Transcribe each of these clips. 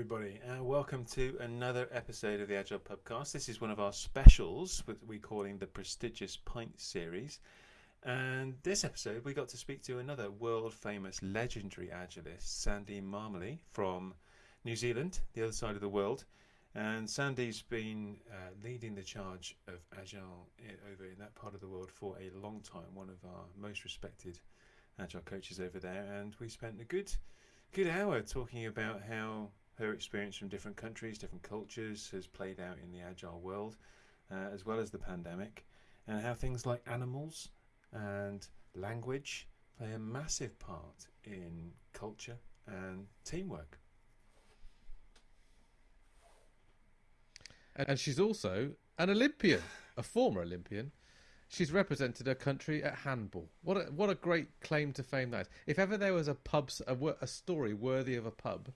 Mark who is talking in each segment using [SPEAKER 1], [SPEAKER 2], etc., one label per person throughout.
[SPEAKER 1] everybody, and welcome to another episode of the Agile Podcast. This is one of our specials, what we're calling the Prestigious Pint Series. And this episode, we got to speak to another world famous, legendary agilist, Sandy Mamoli from New Zealand, the other side of the world. And Sandy's been uh, leading the charge of Agile i- over in that part of the world for a long time, one of our most respected Agile coaches over there. And we spent a good good hour talking about how her experience from different countries, different cultures has played out in the agile world, uh, as well as the pandemic, and how things like animals and language play a massive part in culture and teamwork.
[SPEAKER 2] And she's also an Olympian, a former Olympian. She's represented her country at handball. What a, what a great claim to fame that is. If ever there was a pub, a, a story worthy of a pub,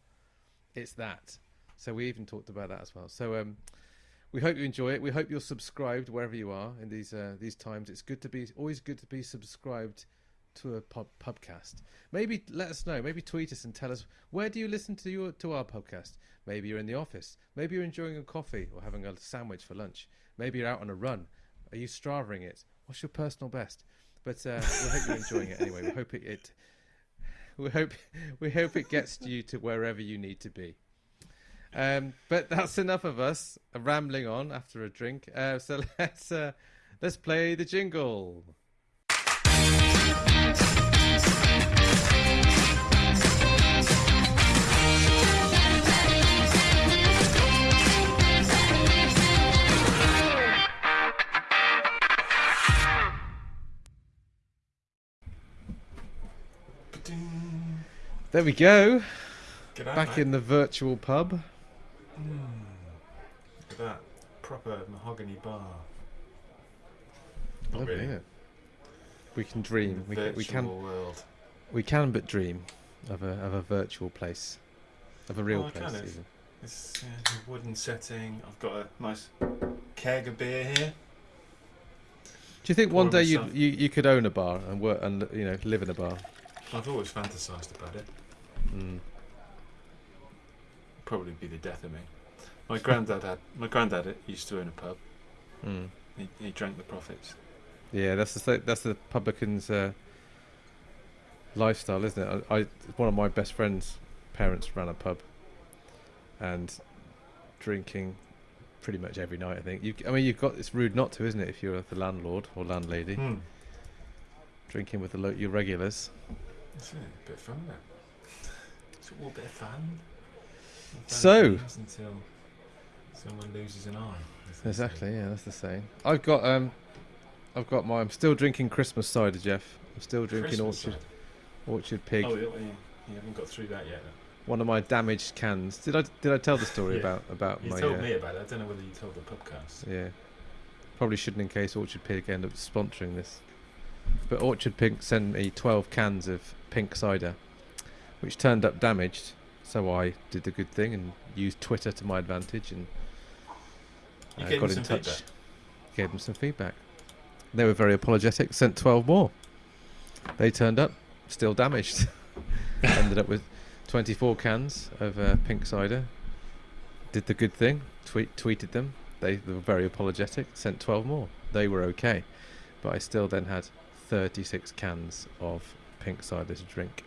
[SPEAKER 2] it's that. So we even talked about that as well. So um, we hope you enjoy it. We hope you're subscribed wherever you are in these uh, these times. It's good to be always good to be subscribed to a pub. Maybe let us know. Maybe tweet us and tell us where do you listen to your to our podcast. Maybe you're in the office. Maybe you're enjoying a coffee or having a sandwich for lunch. Maybe you're out on a run. Are you straving it? What's your personal best? But uh, we hope you're enjoying it anyway. We hope it, it we hope we hope it gets you to wherever you need to be. Um, but that's enough of us rambling on after a drink. Uh, so let's uh, let's play the jingle. There we go.
[SPEAKER 1] Out,
[SPEAKER 2] Back in the virtual pub.
[SPEAKER 1] Look at that proper mahogany bar. Not
[SPEAKER 2] Lovely,
[SPEAKER 1] really.
[SPEAKER 2] it? We can dream. We can, we can
[SPEAKER 1] world.
[SPEAKER 2] we can but dream of a of a virtual place, of a real
[SPEAKER 1] Oh,
[SPEAKER 2] place.
[SPEAKER 1] kind of.
[SPEAKER 2] even.
[SPEAKER 1] This uh, wooden setting. I've got a nice keg of beer here.
[SPEAKER 2] Do you think one day you you you could own a bar and work and you know live in a bar?
[SPEAKER 1] I've always fantasised about it.
[SPEAKER 2] Mm.
[SPEAKER 1] Probably be the death of me. My granddad had. My granddad used to own a pub.
[SPEAKER 2] Mm.
[SPEAKER 1] He, he drank the profits.
[SPEAKER 2] Yeah, that's the that's the publican's uh, lifestyle, isn't it? I, I one of my best friends' parents ran a pub, and drinking pretty much every night. I think. You, I mean, you've got it's rude not to, isn't it? If you're the landlord or landlady,
[SPEAKER 1] Hmm.
[SPEAKER 2] drinking with the lo- your regulars.
[SPEAKER 1] It's a bit of fun, that. It's all a bit of fun.
[SPEAKER 2] So-
[SPEAKER 1] until someone loses an eye. as they say.
[SPEAKER 2] Exactly. Yeah, that's the same. I've got um, I've got my. I'm still drinking Christmas cider, Geoff. I'm still drinking
[SPEAKER 1] Christmas
[SPEAKER 2] Orchard
[SPEAKER 1] side.
[SPEAKER 2] Orchard Pig.
[SPEAKER 1] Oh, you, you you haven't got through that yet. Then.
[SPEAKER 2] One of my damaged cans. Did I did I tell the story
[SPEAKER 1] Yeah.
[SPEAKER 2] about about
[SPEAKER 1] You
[SPEAKER 2] my?
[SPEAKER 1] told
[SPEAKER 2] uh,
[SPEAKER 1] me about it. I don't know whether you told the podcast.
[SPEAKER 2] Yeah. Probably shouldn't in case Orchard Pig end up sponsoring this. But Orchard Pig sent me 12 cans of pink cider, which turned up damaged. So I did the good thing and used Twitter to my advantage and uh, got in touch.
[SPEAKER 1] feedback.
[SPEAKER 2] Gave them some feedback. They were very apologetic, sent 12 more. They turned up, still damaged. Ended up with 24 cans of uh, pink cider. Did the good thing, tweet, tweeted them. They were very apologetic, sent 12 more. They were okay. But I still then had 36 cans of pink cider to drink.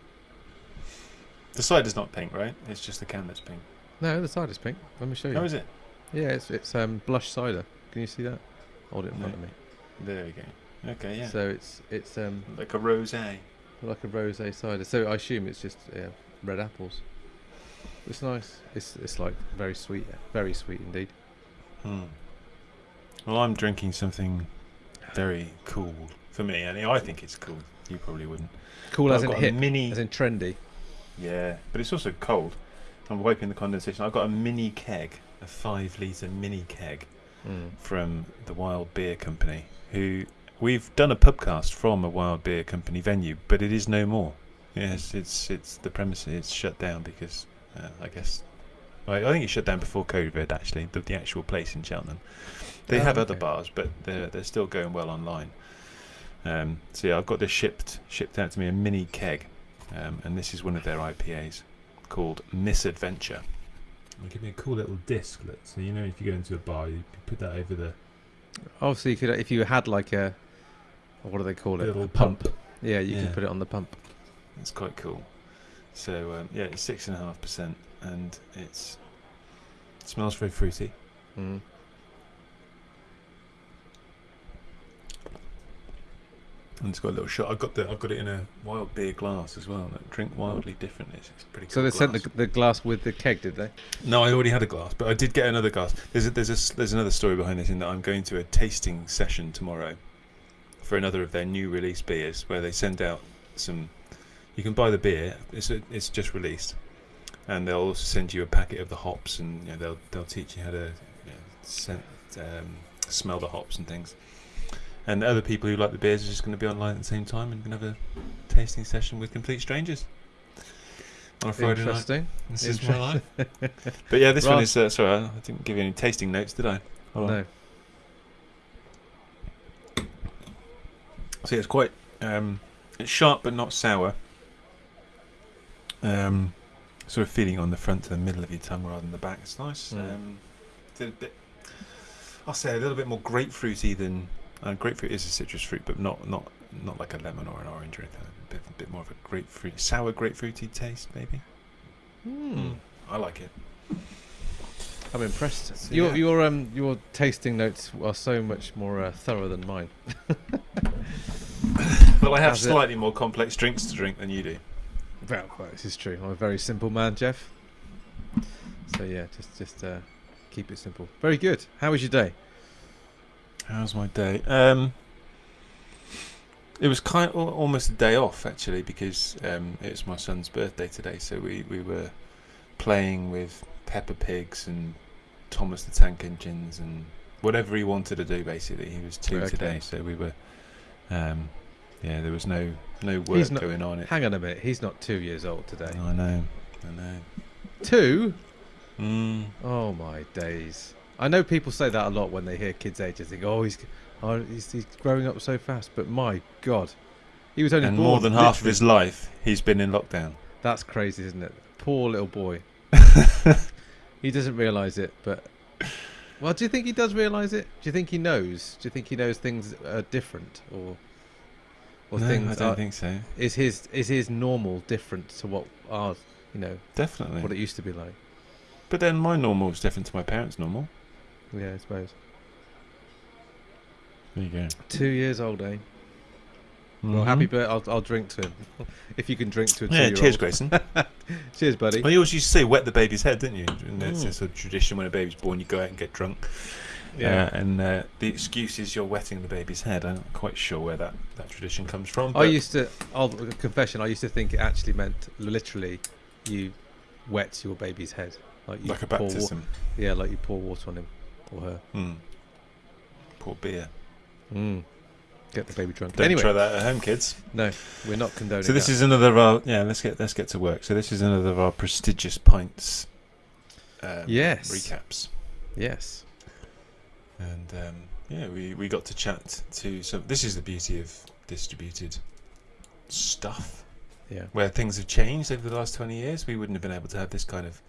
[SPEAKER 1] The side is not pink, right? It's just the can that's pink.
[SPEAKER 2] No, the side is pink. Let me show you.
[SPEAKER 1] How is it?
[SPEAKER 2] Yeah, it's, it's um, blush cider. Can you see that? Hold it in front of me.
[SPEAKER 1] There we go. Okay, yeah.
[SPEAKER 2] So it's it's um,
[SPEAKER 1] like a rosé.
[SPEAKER 2] like a rosé cider. So I assume it's just yeah, red apples. It's nice. It's it's like very sweet, very sweet indeed.
[SPEAKER 1] Hmm. Well, I'm drinking something very cool for me, and I think it's cool. You probably wouldn't.
[SPEAKER 2] Cool
[SPEAKER 1] But
[SPEAKER 2] as
[SPEAKER 1] I've
[SPEAKER 2] in
[SPEAKER 1] got a
[SPEAKER 2] hip,
[SPEAKER 1] mini.
[SPEAKER 2] as in trendy.
[SPEAKER 1] Yeah, but it's also cold. I'm wiping the condensation. I've got a mini keg, a five litre mini keg
[SPEAKER 2] Mm.
[SPEAKER 1] from the Wild Beer Company, who we've done a pubcast from a Wild Beer Company venue, but it is no more. Yes, it's it's the premises it's shut down because uh, I guess I, I think it shut down before COVID. Actually, the, the actual place in Cheltenham. They
[SPEAKER 2] Oh,
[SPEAKER 1] have other bars, but they're they're still going well online. Um, so yeah, I've got this shipped shipped out to me a mini keg, um, and this is one of their IPAs called Misadventure. It give me a cool little disc. Look. So you know, if you go into a bar, you put that over the
[SPEAKER 2] Obviously, you could if you had like a what do they call it?
[SPEAKER 1] little
[SPEAKER 2] A
[SPEAKER 1] pump.
[SPEAKER 2] Yeah, you
[SPEAKER 1] Yeah.
[SPEAKER 2] could put it on the pump.
[SPEAKER 1] It's quite cool. So um, yeah, it's six and a half percent, and it's it smells very fruity.
[SPEAKER 2] Mm.
[SPEAKER 1] And it's got a little shot. I've got the I've got it in a wild beer glass as well. Drink wildly different. It's, it's pretty.
[SPEAKER 2] Cool So
[SPEAKER 1] cool
[SPEAKER 2] they sent the, the glass with the keg, did they?
[SPEAKER 1] No, I already had a glass, but I did get another glass. There's a, there's a there's another story behind this in that I'm going to a tasting session tomorrow for another of their new release beers, where they send out some. You can buy the beer; it's a, it's just released, and they'll also send you a packet of the hops, and you know, they'll they'll teach you how to you know, scent, um, smell the hops and things. And other people who like the beers are just going to be online at the same time and can have a tasting session with complete strangers on a Friday night.
[SPEAKER 2] Interesting.
[SPEAKER 1] This is my life. But yeah, this one is. Uh, sorry, I didn't give you any tasting notes, did I? Hold on.
[SPEAKER 2] No.
[SPEAKER 1] See, it's quite. Um, it's sharp but not sour. Um, sort of feeling on the front to the middle of your tongue rather than the back. It's nice.
[SPEAKER 2] Mm.
[SPEAKER 1] Um, it's a bit. I'll say a little bit more grapefruity than. Uh, grapefruit is a citrus fruit, but not not not like a lemon or an orange or anything. A bit, a bit more of a grapefruit, sour grapefruity taste, maybe.
[SPEAKER 2] Hmm.
[SPEAKER 1] I like it.
[SPEAKER 2] I'm impressed.
[SPEAKER 1] So,
[SPEAKER 2] your
[SPEAKER 1] yeah.
[SPEAKER 2] your um your tasting notes are so much more uh, thorough than mine.
[SPEAKER 1] Well, I have
[SPEAKER 2] How's it?
[SPEAKER 1] slightly more complex drinks to drink than you do.
[SPEAKER 2] Well, well, this is true. I'm a very simple man, Geoff. So yeah, just just uh, keep it simple. Very good. How was your day?
[SPEAKER 1] How's my day? Um, it was kind of almost a day off actually because um, it was my son's birthday today. So we, we were playing with Peppa Pigs and Thomas the Tank Engines and whatever he wanted to do. Basically, he was two
[SPEAKER 2] Okay.
[SPEAKER 1] today, so we were. Um, yeah, there was no no work
[SPEAKER 2] not-
[SPEAKER 1] going on. It.
[SPEAKER 2] Hang on a minute. He's not two years old today.
[SPEAKER 1] I know. I know.
[SPEAKER 2] Two?
[SPEAKER 1] Mm.
[SPEAKER 2] Oh my days! I know people say that a lot when they hear kids' ages. They go, "Oh, he's, oh, he's, he's growing up so fast." But my God, he was only
[SPEAKER 1] And more than half of his life, he's been in lockdown.
[SPEAKER 2] That's crazy, isn't it? Poor little boy. he doesn't realise it, but well, do you think he does realise it? Do you think he knows? Do you think he knows things are different, or or
[SPEAKER 1] no, I don't
[SPEAKER 2] are,
[SPEAKER 1] think so.
[SPEAKER 2] is his is his normal different to what ours, you know,
[SPEAKER 1] Definitely.
[SPEAKER 2] what it used to be like?
[SPEAKER 1] But then my normal is different to my parents' normal.
[SPEAKER 2] Yeah, I suppose.
[SPEAKER 1] There you go.
[SPEAKER 2] Two years old, eh? Well, happy birthday. I'll, I'll drink to him. if you can drink to a
[SPEAKER 1] Mm-hmm. Yeah,
[SPEAKER 2] two-year-old.
[SPEAKER 1] cheers, Grayson.
[SPEAKER 2] Cheers, buddy.
[SPEAKER 1] well, you always used to say wet the baby's head, didn't you? And it's
[SPEAKER 2] Mm.
[SPEAKER 1] a sort of tradition when a baby's born, you go out and get drunk.
[SPEAKER 2] Yeah.
[SPEAKER 1] Uh, and uh, the excuse is you're wetting the baby's head. I'm not quite sure where that, that tradition comes from.
[SPEAKER 2] I
[SPEAKER 1] but-
[SPEAKER 2] used to. I'll confession. I used to think it actually meant literally, you wet your baby's head, like you
[SPEAKER 1] like a
[SPEAKER 2] pour wa-
[SPEAKER 1] baptism.
[SPEAKER 2] yeah, like you pour water on him or her.
[SPEAKER 1] Mm. Poor beer.
[SPEAKER 2] Mm. Get the baby drunk.
[SPEAKER 1] Don't
[SPEAKER 2] anyway,
[SPEAKER 1] try that at home, kids.
[SPEAKER 2] no, we're not condoning.
[SPEAKER 1] So this
[SPEAKER 2] that.
[SPEAKER 1] is another of our yeah. Let's get let's get to work. So this is another of our prestigious pints. Um,
[SPEAKER 2] Yes.
[SPEAKER 1] Recaps.
[SPEAKER 2] yes.
[SPEAKER 1] And um, yeah, we, we got to chat to some. This is the beauty of distributed stuff,
[SPEAKER 2] Yeah.
[SPEAKER 1] where things have changed over the last 20 years. We wouldn't have been able to have this kind of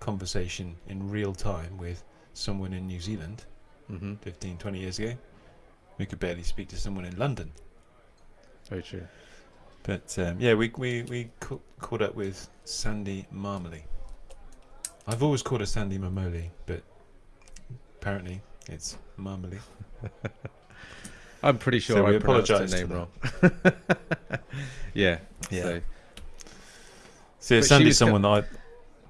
[SPEAKER 1] conversation in real time with someone in New Zealand
[SPEAKER 2] Mm-hmm.
[SPEAKER 1] 15, 20 years ago. We could barely speak to someone in London.
[SPEAKER 2] Very true.
[SPEAKER 1] But um, yeah, we we, we ca- caught up with Sandy Marmoley. I've always called her Sandy Marmoley, but apparently it's Marmoley.
[SPEAKER 2] I'm pretty sure
[SPEAKER 1] So
[SPEAKER 2] I pronounced her
[SPEAKER 1] apologise
[SPEAKER 2] name wrong. yeah.
[SPEAKER 1] Yeah.
[SPEAKER 2] So,
[SPEAKER 1] So yeah, Sandy's someone that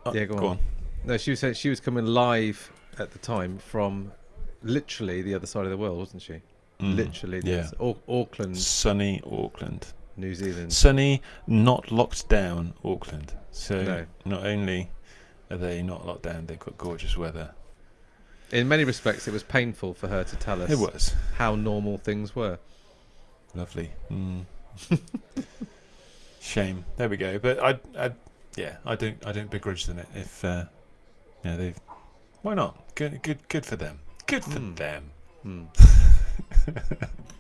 [SPEAKER 1] I. uh,
[SPEAKER 2] Yeah, go on. no, she was saying she was coming live at the time from literally the other side of the world, wasn't she?
[SPEAKER 1] Mm,
[SPEAKER 2] Literally,
[SPEAKER 1] yeah.
[SPEAKER 2] Au- Auckland,
[SPEAKER 1] Sunny Auckland.
[SPEAKER 2] New Zealand.
[SPEAKER 1] Sunny, not locked down Auckland. So
[SPEAKER 2] No.
[SPEAKER 1] not only are they not locked down, they've got gorgeous weather.
[SPEAKER 2] In many respects, it was painful for her to tell us
[SPEAKER 1] It was
[SPEAKER 2] how normal things were.
[SPEAKER 1] lovely. Mm. Shame. There we go. But I, I, yeah, I don't, I don't begrudge them it if, uh, yeah, they've. Why not? Good, good, good for them. Good for
[SPEAKER 2] Mm.
[SPEAKER 1] them.
[SPEAKER 2] Hmm.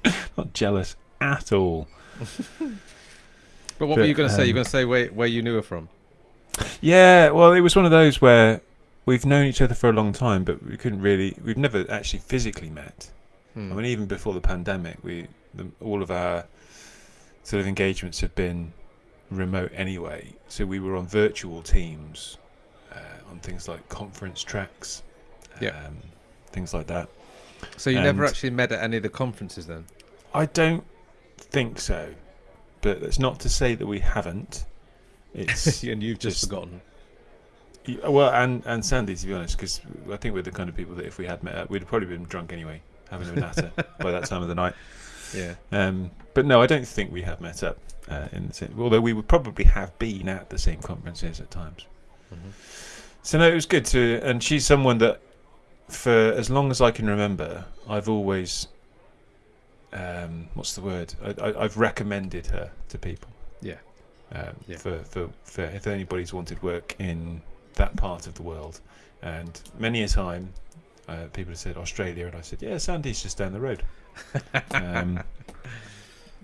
[SPEAKER 1] Not jealous at all.
[SPEAKER 2] But what
[SPEAKER 1] But,
[SPEAKER 2] were you going to say? You're
[SPEAKER 1] um,
[SPEAKER 2] going to say where where you knew her from?
[SPEAKER 1] Yeah, well, it was one of those where we've known each other for a long time, but we couldn't really. We've never actually physically met.
[SPEAKER 2] Hmm.
[SPEAKER 1] I mean, even before the pandemic, we the, all of our sort of engagements have been remote anyway. So we were on virtual teams on things like conference tracks,
[SPEAKER 2] Yeah.
[SPEAKER 1] um, things like that.
[SPEAKER 2] so you never actually met at any of the conferences then?
[SPEAKER 1] I don't think so, but that's not to say that we haven't. It's
[SPEAKER 2] and you've just,
[SPEAKER 1] just-
[SPEAKER 2] forgotten.
[SPEAKER 1] well, and and Sandy, to be honest, because I think we're the kind of people that if we had met up, we'd have probably been drunk anyway, having a natter by that time of the night.
[SPEAKER 2] Yeah.
[SPEAKER 1] Um, but no, I don't think we have met up. Uh, in the same, although we would probably have been at the same conferences at times.
[SPEAKER 2] Mhm.
[SPEAKER 1] So no, it was good to, and she's someone that, for as long as I can remember, I've always, um, what's the word? I, I, I've recommended her to people.
[SPEAKER 2] Yeah.
[SPEAKER 1] Um,
[SPEAKER 2] Yeah.
[SPEAKER 1] For, for for if anybody's wanted work in that part of the world, and many a time, uh, people have said Australia, and I said, yeah, Sandy's just down the road. um,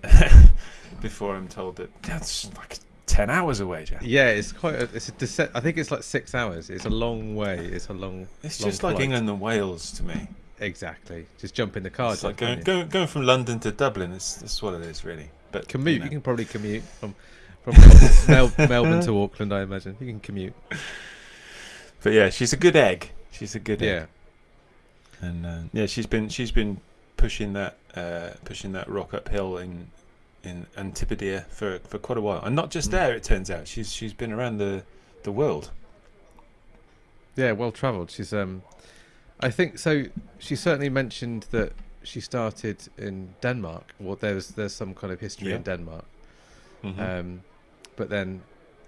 [SPEAKER 1] before I'm told that that's like ten hours away, Jack.
[SPEAKER 2] Yeah, it's quite. A, it's a dece- I think it's like six hours. It's a long way. It's a long.
[SPEAKER 1] It's
[SPEAKER 2] long
[SPEAKER 1] just like. England and Wales to me.
[SPEAKER 2] Exactly. Just jump in the car.
[SPEAKER 1] it's like going,
[SPEAKER 2] can't
[SPEAKER 1] going going from London to Dublin. It's that's what it is, really. But
[SPEAKER 2] you? commute.
[SPEAKER 1] know.
[SPEAKER 2] You can probably commute from from Mel- Melbourne to Auckland. I imagine you can commute.
[SPEAKER 1] But yeah, she's a good egg. She's a good egg. Yeah. And uh, yeah, she's been she's been pushing that uh, pushing that rock uphill in in Antipodia for for quite a while, and not just
[SPEAKER 2] Mm.
[SPEAKER 1] there. It turns out she's she's been around the the world.
[SPEAKER 2] Yeah, well travelled. She's um, I think so. She certainly mentioned that she started in Denmark. Well, there's there's some kind of history
[SPEAKER 1] Yeah.
[SPEAKER 2] in Denmark.
[SPEAKER 1] Mhm.
[SPEAKER 2] Um, but then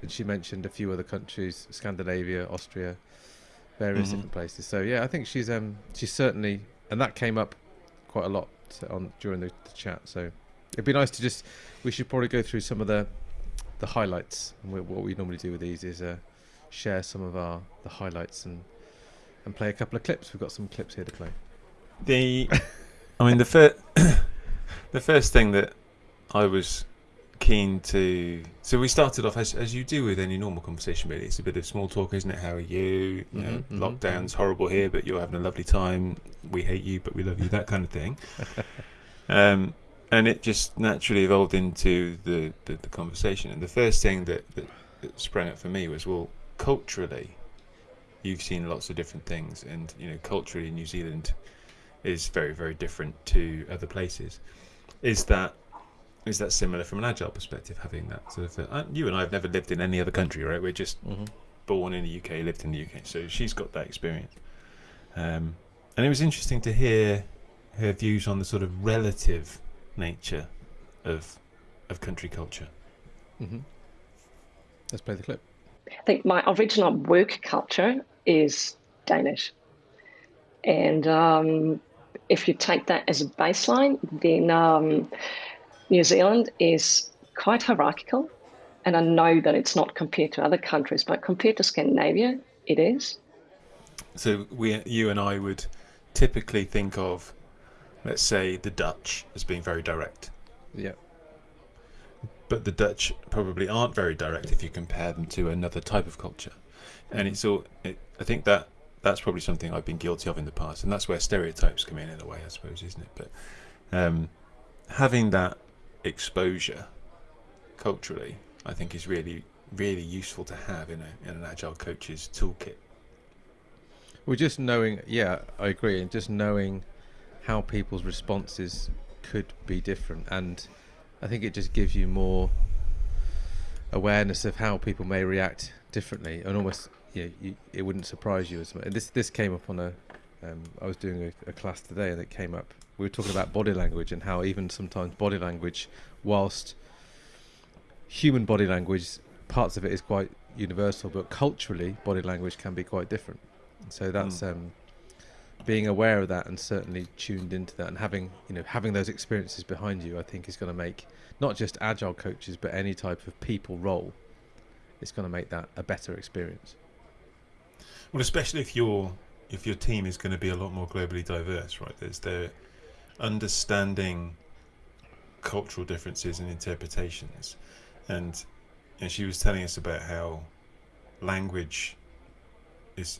[SPEAKER 2] she mentioned a few other countries: Scandinavia, Austria, various
[SPEAKER 1] Mhm.
[SPEAKER 2] different places. So yeah, I think she's um she's certainly, and that came up quite a lot on during the, the chat. So it'd be nice to just we should probably go through some of the the highlights. And we, what we normally do with these is uh, share some of our the highlights and and play a couple of clips. We've got some clips here to play.
[SPEAKER 1] The, I mean, the first, the first thing that I was keen to. So we started off as as you do with any normal conversation. Really, it's a bit of small talk, isn't it? How are you? You know,
[SPEAKER 2] Mhm, mhm,
[SPEAKER 1] lockdown's horrible here, but you're having a lovely time. We hate you, but we love you. That kind of thing. um, and it just naturally evolved into the, the, the conversation. And the first thing that, that, that sprang up for me was, well, culturally, you've seen lots of different things, and you know, culturally, New Zealand is very, very different to other places. Is that is that similar from an agile perspective? Having that sort of, uh, you and I have never lived in any other country, right? We're just
[SPEAKER 2] Mm-hmm.
[SPEAKER 1] born in the UK, lived in the UK, so she's got that experience. Um, and it was interesting to hear her views on the sort of relative nature of of country culture.
[SPEAKER 2] Mm-hmm. Let's play the clip.
[SPEAKER 3] I think my original work culture is Danish. And um, if you take that as a baseline, then um, New Zealand is quite hierarchical. And I know that it's not compared to other countries, but compared to Scandinavia, it is.
[SPEAKER 1] So we, you and I would typically think of, let's say, the Dutch as being very direct,
[SPEAKER 2] Yeah.
[SPEAKER 1] but the Dutch probably aren't very direct if you compare them to another type of culture. And it's all. It, I think that that's probably something I've been guilty of in the past, and that's where stereotypes come in in a way, I suppose, isn't it? But um, having that exposure culturally, I think, is really, really useful to have in, a, in an agile coach's toolkit.
[SPEAKER 2] Well, just knowing, yeah, I agree, and just knowing how people's responses could be different, and I think it just gives you more awareness of how people may react differently, and almost, yeah, you, it wouldn't surprise you as much. And this this came up on a, um, I was doing a, a class today, and it came up. We were talking about body language and how even sometimes body language, whilst human body language, parts of it is quite universal, but culturally, body language can be quite different. So that's
[SPEAKER 1] Mm.
[SPEAKER 2] um, being aware of that and certainly tuned into that and having you know having those experiences behind you. I think is going to make not just agile coaches but any type of people role. It's going to make that a better experience.
[SPEAKER 1] Well, especially if your if your team is going to be a lot more globally diverse, right? There's the understanding cultural differences and interpretations, and and she was telling us about how language is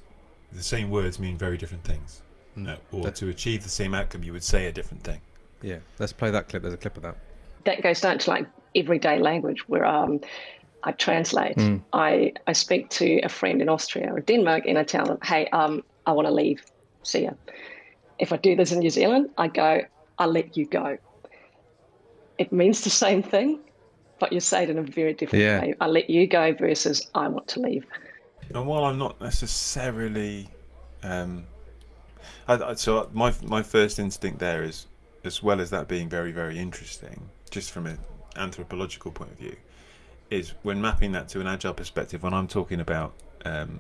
[SPEAKER 1] the same words mean very different things,
[SPEAKER 2] Mm.
[SPEAKER 1] uh, or
[SPEAKER 2] That-
[SPEAKER 1] to achieve the same outcome, you would say a different thing.
[SPEAKER 2] Yeah, let's play that clip. There's a clip of that.
[SPEAKER 3] that goes down to like everyday language where um, I translate. I, I speak to a friend in Austria or Denmark and I tell them, hey, um, I want to leave. See ya. If I do this in New Zealand, I go, I'll let you go. It means the same thing, but you say it in a very different
[SPEAKER 2] Yeah.
[SPEAKER 3] way. I let you go versus I want to leave.
[SPEAKER 1] And while I'm not necessarily, um, I, I, so my my first instinct there is, as well as that being very very interesting, just from an anthropological point of view, is when mapping that to an agile perspective. When I'm talking about, um,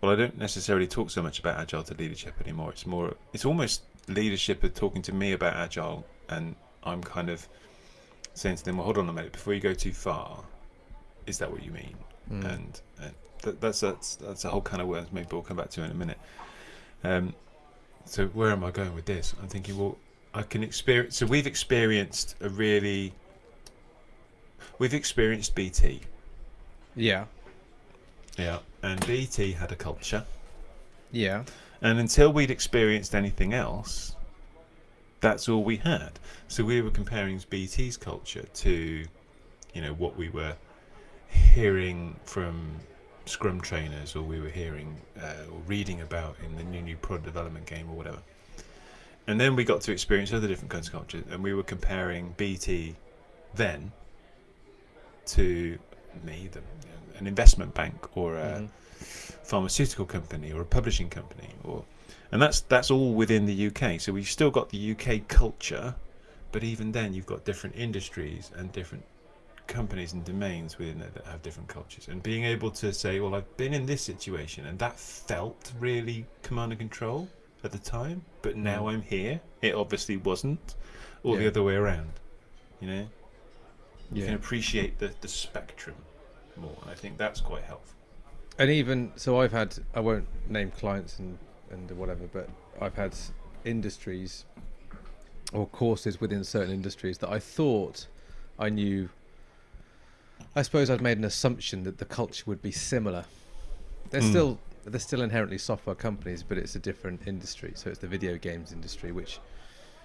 [SPEAKER 1] well, I don't necessarily talk so much about agile to leadership anymore. It's more, it's almost leadership are talking to me about agile, and I'm kind of saying to them, well, hold on a minute, before you go too far, is that what you mean? and, and th- that's that's that's a whole kind of words. Maybe we'll come back to in a minute. Um, so where am I going with this? I'm thinking, well, I can experience. So we've experienced a really, we've experienced BT,
[SPEAKER 2] Yeah,
[SPEAKER 1] yeah, and BT had a culture,
[SPEAKER 2] yeah,
[SPEAKER 1] and until we'd experienced anything else, that's all we had. So we were comparing BT's culture to, you know, what we were hearing from Scrum trainers, or we were hearing uh, or reading about in the new new product development game or whatever. And then we got to experience other different kinds of cultures, and we were comparing BT then to me, the, an investment bank or a pharmaceutical company or a publishing company, or and that's that's all within the UK. So we've still got the UK culture, but even then, you've got different industries and different companies and domains within it that have different cultures. And being able to say, well, I've been in this situation, and that felt really command and control at the time, but mm. now I'm here. It obviously wasn't, or the other way around. You know, you can appreciate the the spectrum more, and I think that's quite helpful.
[SPEAKER 2] And even so, I've had I won't name clients and and whatever, but I've had industries or courses within certain industries that I thought I knew. I suppose I'd made an assumption that the culture would be similar. They're
[SPEAKER 1] Mm.
[SPEAKER 2] still they're still inherently software companies, but it's a different industry. So it's the video games industry, which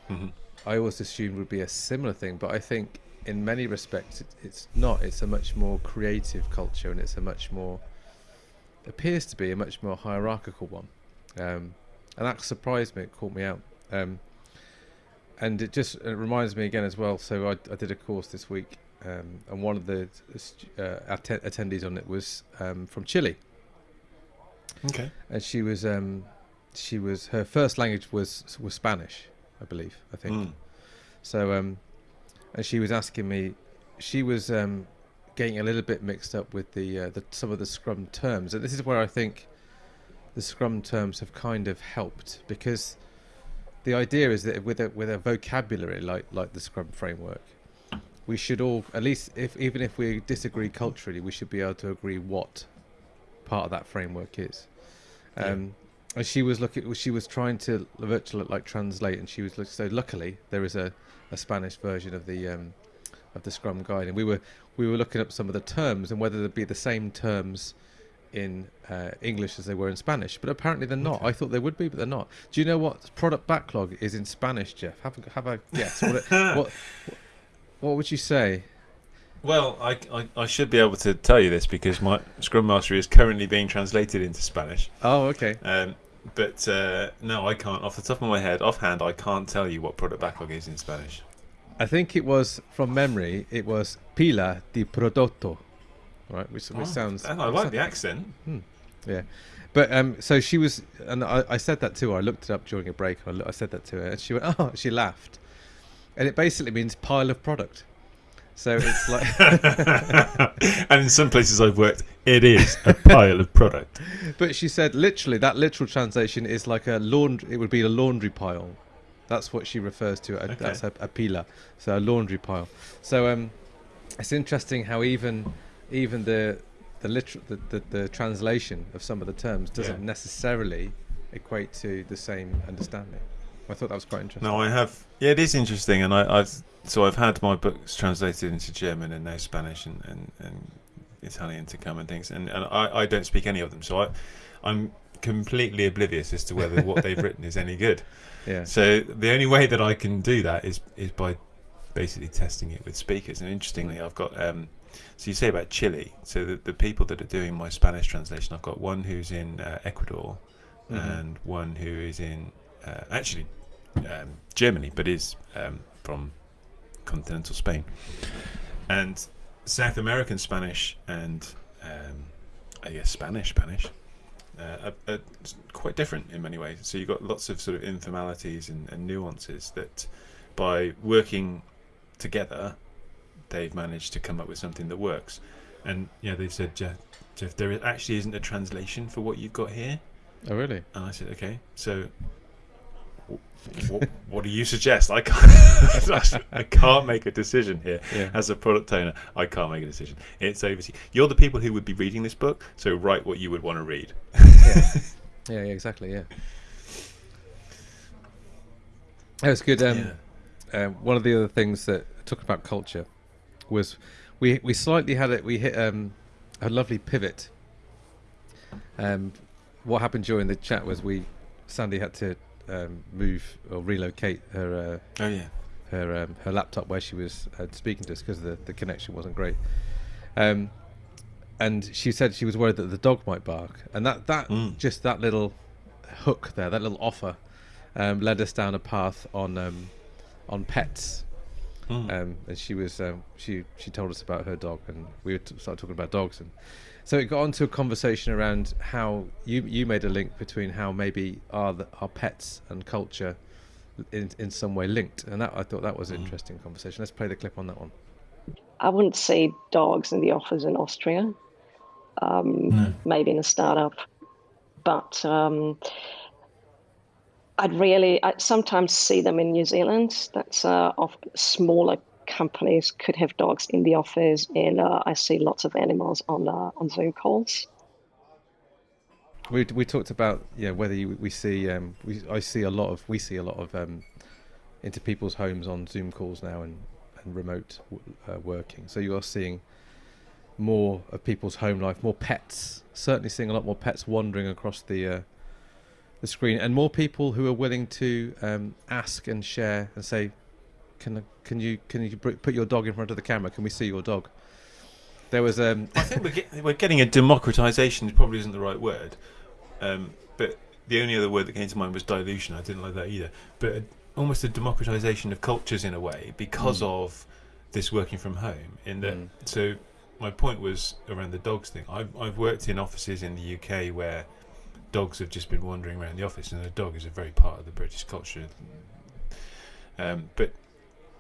[SPEAKER 1] hmm
[SPEAKER 2] I always assumed would be a similar thing, but I think in many respects it, it's not. It's a much more creative culture, and it's a much more appears to be a much more hierarchical one, um, and that surprised me. It caught me out, um, and it just it reminds me again as well. So I, I did a course this week, um, and one of the uh, atten- attendees on it was um, from Chile,
[SPEAKER 1] Okay.
[SPEAKER 2] and she was um, she was her first language was was Spanish, I believe. I think.
[SPEAKER 1] Mm.
[SPEAKER 2] So, um, and she was asking me, she was um, getting a little bit mixed up with the, uh, the some of the Scrum terms, and this is where I think the Scrum terms have kind of helped because the idea is that with a with a vocabulary like like the Scrum framework, we should all at least if even if we disagree culturally, we should be able to agree what part of that framework is.
[SPEAKER 1] Yeah.
[SPEAKER 2] Um, and she was looking, she was trying to virtually like translate, and she was look, so. Luckily, there is a, a Spanish version of the um, of the Scrum guide, and we were we were looking up some of the terms and whether they'd be the same terms in uh, English as they were in Spanish. But apparently they're not.
[SPEAKER 1] Okay.
[SPEAKER 2] I thought they would be, but they're not. Do you know what product backlog is in Spanish, Geoff? Have a, have a guess. what, it- what what would you say?
[SPEAKER 1] Well, I, I, I should be able to tell you this because my Scrum Master is currently being translated into Spanish.
[SPEAKER 2] Oh, okay.
[SPEAKER 1] Um, but uh, no, I can't. Off the top of my head, offhand, I can't tell you what product backlog is in Spanish.
[SPEAKER 2] I think it was from memory. It was pila di prodotto, right? Which, which
[SPEAKER 1] Oh,
[SPEAKER 2] sounds.
[SPEAKER 1] and I like the accent.
[SPEAKER 2] Yeah, but um, so she was, and I, I said that to her. I looked it up during a break. I, I said that to her, and she went, "Oh," she laughed, and it basically means pile of product. So it's like,
[SPEAKER 1] and in some places I've worked, it is a pile of product.
[SPEAKER 2] but she said literally that literal translation is like a laundry. It would be a laundry pile. That's what she refers to. A,
[SPEAKER 1] Okay.
[SPEAKER 2] That's a, a pila, so a laundry pile. So um, it's interesting how even even the the literal the, the, the translation of some of the terms doesn't
[SPEAKER 1] Yeah.
[SPEAKER 2] necessarily equate to the same understanding. I thought that was quite interesting.
[SPEAKER 1] No, I have. Yeah, it is interesting, and I, I've so I've had my books translated into German and now Spanish, and, and, and Italian to come and things, and, and I, I don't speak any of them, so I I'm completely oblivious as to whether what they've written is any good.
[SPEAKER 2] Yeah.
[SPEAKER 1] So the only way that I can do that is is by basically testing it with speakers. And interestingly, I've got um, so you say about Chile. So the, the people that are doing my Spanish translation, I've got one who's in uh, Ecuador,
[SPEAKER 2] Mhm.
[SPEAKER 1] and one who is in uh, actually um, Germany, but is um, from continental Spain, and South American Spanish and um, I guess Spanish Spanish uh, are, are quite different in many ways. So you've got lots of sort of informalities and, and nuances that by working together, they've managed to come up with something that works. And yeah, they've said, Geoff, Geoff, there actually isn't a translation for what you've got here.
[SPEAKER 2] Oh, really?
[SPEAKER 1] And I said, okay, so what, what do you suggest? I can't, I can't make a decision here
[SPEAKER 2] Yeah.
[SPEAKER 1] as a product owner. I can't make a decision. It's over to you. You're the people who would be reading this book, so write what you would want to read.
[SPEAKER 2] yeah. yeah, yeah, exactly. Yeah. That was good. Um,
[SPEAKER 1] yeah.
[SPEAKER 2] um, one of the other things that talking about culture was we we slightly had it. We hit um, a lovely pivot. Um, what happened during the chat was we Sandy had to um, move or relocate her uh,
[SPEAKER 1] Oh yeah.
[SPEAKER 2] her um, her laptop where she was uh, speaking to us because the the connection wasn't great. Um, and she said she was worried that the dog might bark, and that that
[SPEAKER 1] Mm.
[SPEAKER 2] just that little hook there, that little offer, um, led us down a path on um, on pets.
[SPEAKER 1] Mm.
[SPEAKER 2] Um, and she was um, she she told us about her dog, and we were t- started talking about dogs, and so it got onto a conversation around how you you made a link between how maybe our the, our pets and culture in in some way linked, and that I thought that was an
[SPEAKER 1] Mm.
[SPEAKER 2] interesting conversation. Let's play the clip on that one.
[SPEAKER 3] I wouldn't see dogs in the office in Austria, um,
[SPEAKER 1] No.
[SPEAKER 3] maybe in a startup, but um, I'd really, I sometimes see them in New Zealand. That's uh, of smaller companies could have dogs in the office, and uh, I see lots of animals on uh, on Zoom calls.
[SPEAKER 2] We we talked about yeah whether you, we see um we I see a lot of we see a lot of um into people's homes on Zoom calls now and and remote uh, working. So you are seeing more of people's home life, more pets. Certainly seeing a lot more pets wandering across the uh, the screen, and more people who are willing to um, ask and share and say, "Can can you can you put your dog in front of the camera? Can we see your dog?" There was um
[SPEAKER 1] I think we're, get, we're getting a democratization. Probably isn't the right word, um, but the only other word that came to mind was dilution. I didn't like that either. But a, almost a democratization of cultures in a way because
[SPEAKER 2] Mm.
[SPEAKER 1] of this working from home. In that,
[SPEAKER 2] Mm.
[SPEAKER 1] so my point was around the dogs thing. I've I've worked in offices in the UK where dogs have just been wandering around the office, and a dog is a very part of the British culture. Um, but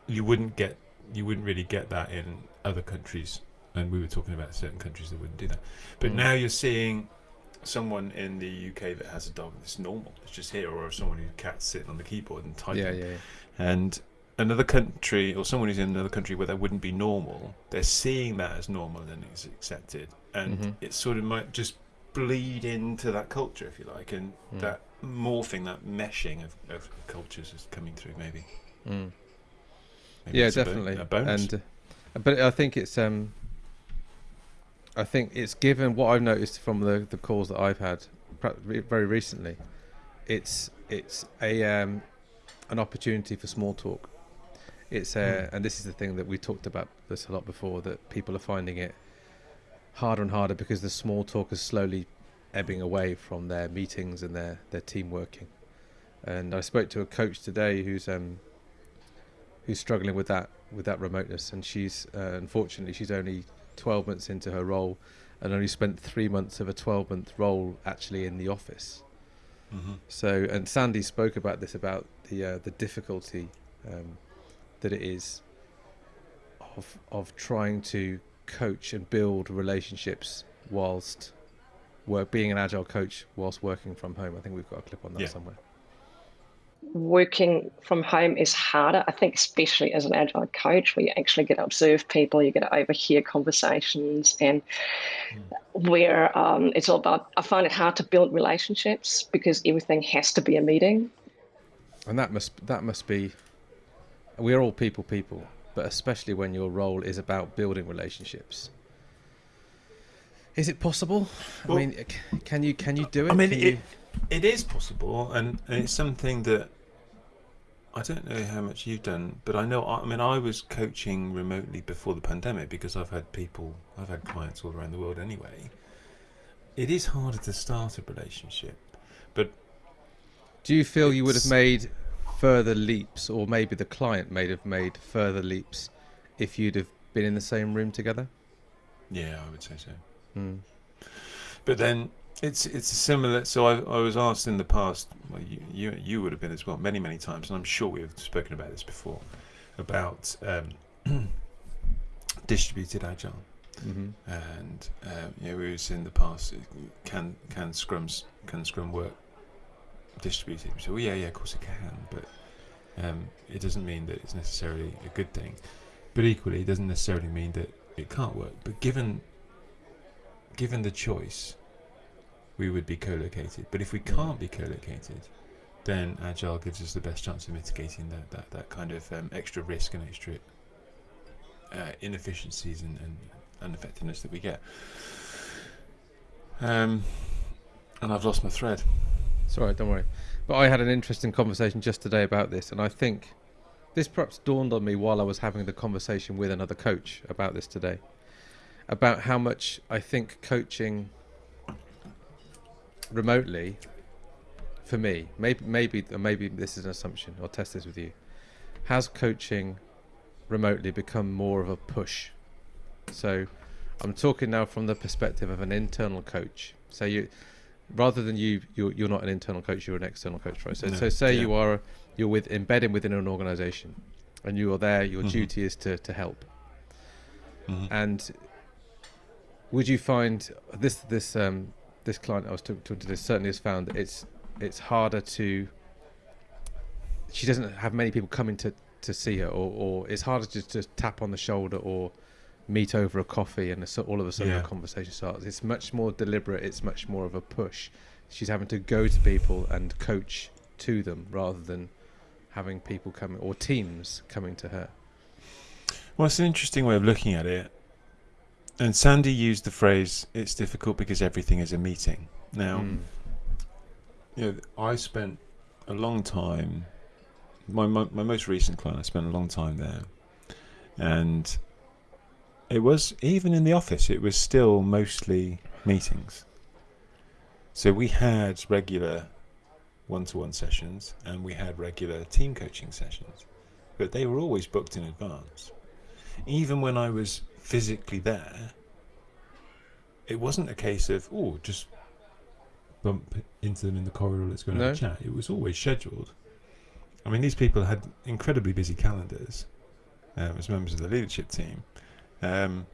[SPEAKER 1] you wouldn't get you wouldn't really get that in other countries and we were talking about certain countries that wouldn't do that but
[SPEAKER 2] Mm.
[SPEAKER 1] now you're seeing someone in the UK that has a dog that's normal it's just here or someone who cat's sitting on the keyboard and typing
[SPEAKER 2] yeah yeah, yeah.
[SPEAKER 1] and another country or someone who's in another country where that wouldn't be normal they're seeing that as normal and it's accepted and
[SPEAKER 2] Mhm.
[SPEAKER 1] it sort of might just bleed into that culture if you like and
[SPEAKER 2] Mm.
[SPEAKER 1] that morphing that meshing of, of cultures is coming through maybe,
[SPEAKER 2] Mm.
[SPEAKER 1] Maybe
[SPEAKER 2] yeah
[SPEAKER 1] a
[SPEAKER 2] definitely.
[SPEAKER 1] a
[SPEAKER 2] and uh, but i think it's um i think it's given what i've noticed from the the calls that i've had very recently it's it's a um an opportunity for small talk. It's uh,
[SPEAKER 1] Hmm.
[SPEAKER 2] and this is the thing that we talked about this a lot before that people are finding it harder and harder because the small talk is slowly ebbing away from their meetings and their their team working. And i spoke to a coach today who's um who's struggling with that with that remoteness and she's uh, unfortunately she's only 12 months into her role and only spent 3 months of a 12 month role actually in the office
[SPEAKER 1] Mhm.
[SPEAKER 2] so and Sandy spoke about this about the uh, the difficulty um, that it is of of trying to coach and build relationships whilst work being an agile coach whilst working from home I think we've got a clip on that
[SPEAKER 1] Yeah.
[SPEAKER 2] somewhere
[SPEAKER 3] Working from home is harder, I think, especially as an agile coach, where you actually get to observe people, you get to overhear conversations, and where um, it's all about. I find it hard to build relationships because everything has to be a meeting.
[SPEAKER 2] And that must that must be. We're all people, people, but especially when your role is about building relationships. Is it possible?
[SPEAKER 1] Well-
[SPEAKER 2] I mean, can you can you do it?
[SPEAKER 1] I mean, it,
[SPEAKER 2] you-
[SPEAKER 1] it is possible, and, and it's something that I don't know how much you've done, but I know. I, I mean, I was coaching remotely before the pandemic because I've had people, I've had clients all around the world anyway. It is harder to start a relationship. But.
[SPEAKER 2] Do you feel you would have made further leaps, or maybe the client may have made further leaps if you'd have been in the same room together?
[SPEAKER 1] Yeah, I would say so.
[SPEAKER 2] Mm.
[SPEAKER 1] But then it's it's similar. So I, I was asked in the past. Well, you, you you would have been as well many many times, and I'm sure we've spoken about this before about um, distributed agile.
[SPEAKER 2] hmm
[SPEAKER 1] and um, know, we was in the past. uh, Can can scrums can scrum work distributed? So well, yeah, yeah, of course it can, but um, it doesn't mean that it's necessarily a good thing. But equally, it doesn't necessarily mean that it can't work. But given given the choice, we would be co-located. But if we can't be co-located, then agile gives us the best chance of mitigating that that, that kind of um, extra risk and extra uh, inefficiencies and, and ineffectiveness that we get. Um, and I've lost my thread.
[SPEAKER 2] Sorry, don't worry. But I had an interesting conversation just today about this, and I think this perhaps dawned on me while I was having the conversation with another coach about this today. About how much I think coaching remotely, for me, maybe maybe or maybe this is an assumption. I'll test this with you. Has coaching remotely become more of a push? So, I'm talking now from the perspective of an internal coach. So you, rather than you, you're, you're not an internal coach, you're an external coach, right? So,
[SPEAKER 1] No,
[SPEAKER 2] so say
[SPEAKER 1] yeah.
[SPEAKER 2] you are, you're with embedded within an organisation, and you are there. Your
[SPEAKER 1] Mhm.
[SPEAKER 2] duty is to to help.
[SPEAKER 1] Mhm.
[SPEAKER 2] And would you find this this um this client I was talking to this certainly has found that it's it's harder to. She doesn't have many people coming to to see her, or, or it's harder to just tap on the shoulder or meet over a coffee and so all of a sudden
[SPEAKER 1] Yeah.
[SPEAKER 2] a conversation starts. It's much more deliberate. It's much more of a push. She's having to go to people and coach to them rather than having people coming or teams coming to her.
[SPEAKER 1] Well, it's an interesting way of looking at it. And Sandy used the phrase, it's difficult because everything is a meeting. Now,
[SPEAKER 2] Mm.
[SPEAKER 1] you know, I spent a long time, my, my, my most recent client, I spent a long time there. And it was, even in the office, it was still mostly meetings. So we had regular one to one sessions and we had regular team coaching sessions, but they were always booked in advance. Even when I was physically there, it wasn't a case of, oh, just bump into them in the corridor, let's go and have a chat. It was always scheduled. I mean, these people had incredibly busy calendars um, as members of the leadership team. Um,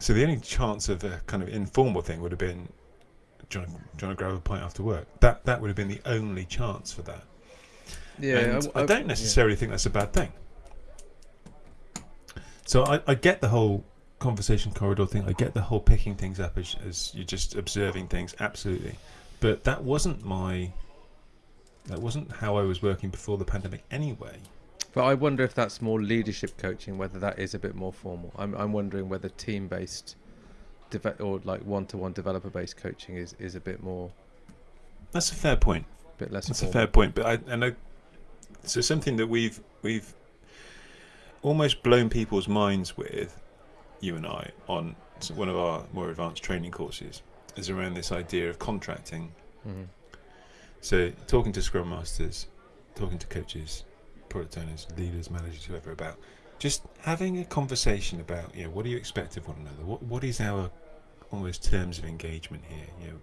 [SPEAKER 1] so the only chance of a kind of informal thing would have been, do you, want to, do you want to grab a pint after work? That that would have been the only chance for that.
[SPEAKER 2] Yeah,
[SPEAKER 1] and I,
[SPEAKER 2] I-
[SPEAKER 1] don't
[SPEAKER 2] yeah.
[SPEAKER 1] necessarily think that's a bad thing. So I, I get the whole conversation corridor thing. I get the whole picking things up as, as you're just observing things. Absolutely, but that wasn't my. That wasn't how I was working before the pandemic anyway.
[SPEAKER 2] But I wonder if that's more leadership coaching, whether that is a bit more formal. I'm I'm wondering whether team based, or like one to one developer based coaching is, is a bit more,
[SPEAKER 1] That's a fair point.
[SPEAKER 2] A bit less.
[SPEAKER 1] That's a fair point, but I and I, so something that we've we've almost blown people's minds with, you and I, on one of our more advanced training courses, is around this idea of contracting.
[SPEAKER 2] Mhm.
[SPEAKER 1] So talking to scrum masters, talking to coaches, product owners, leaders, managers, whoever about just having a conversation about you know what do you expect of one another? What what is our almost terms of engagement here? You know,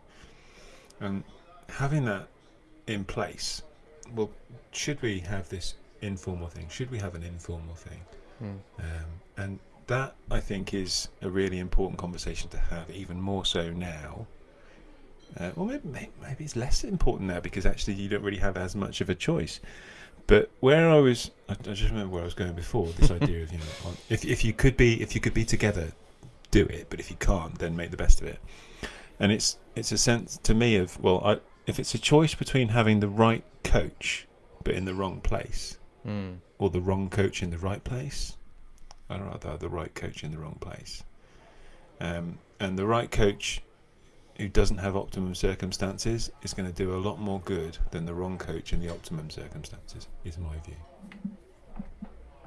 [SPEAKER 1] and having that in place. Well, should we have this informal thing? Should we have an informal thing?
[SPEAKER 2] Mm.
[SPEAKER 1] Um, and that I think is a really important conversation to have, even more so now. Uh, well, maybe, maybe it's less important now because actually you don't really have as much of a choice. But where I was, I, I just remember where I was going before. This idea of you know, if if you could be if you could be together, do it. But if you can't, then make the best of it. And it's it's a sense to me of well, I, if it's a choice between having the right coach but in the wrong place,
[SPEAKER 2] Mm.
[SPEAKER 1] or the wrong coach in the right place. I'd rather have the right coach in the wrong place. Um, and the right coach who doesn't have optimum circumstances is going to do a lot more good than the wrong coach in the optimum circumstances. Is my view.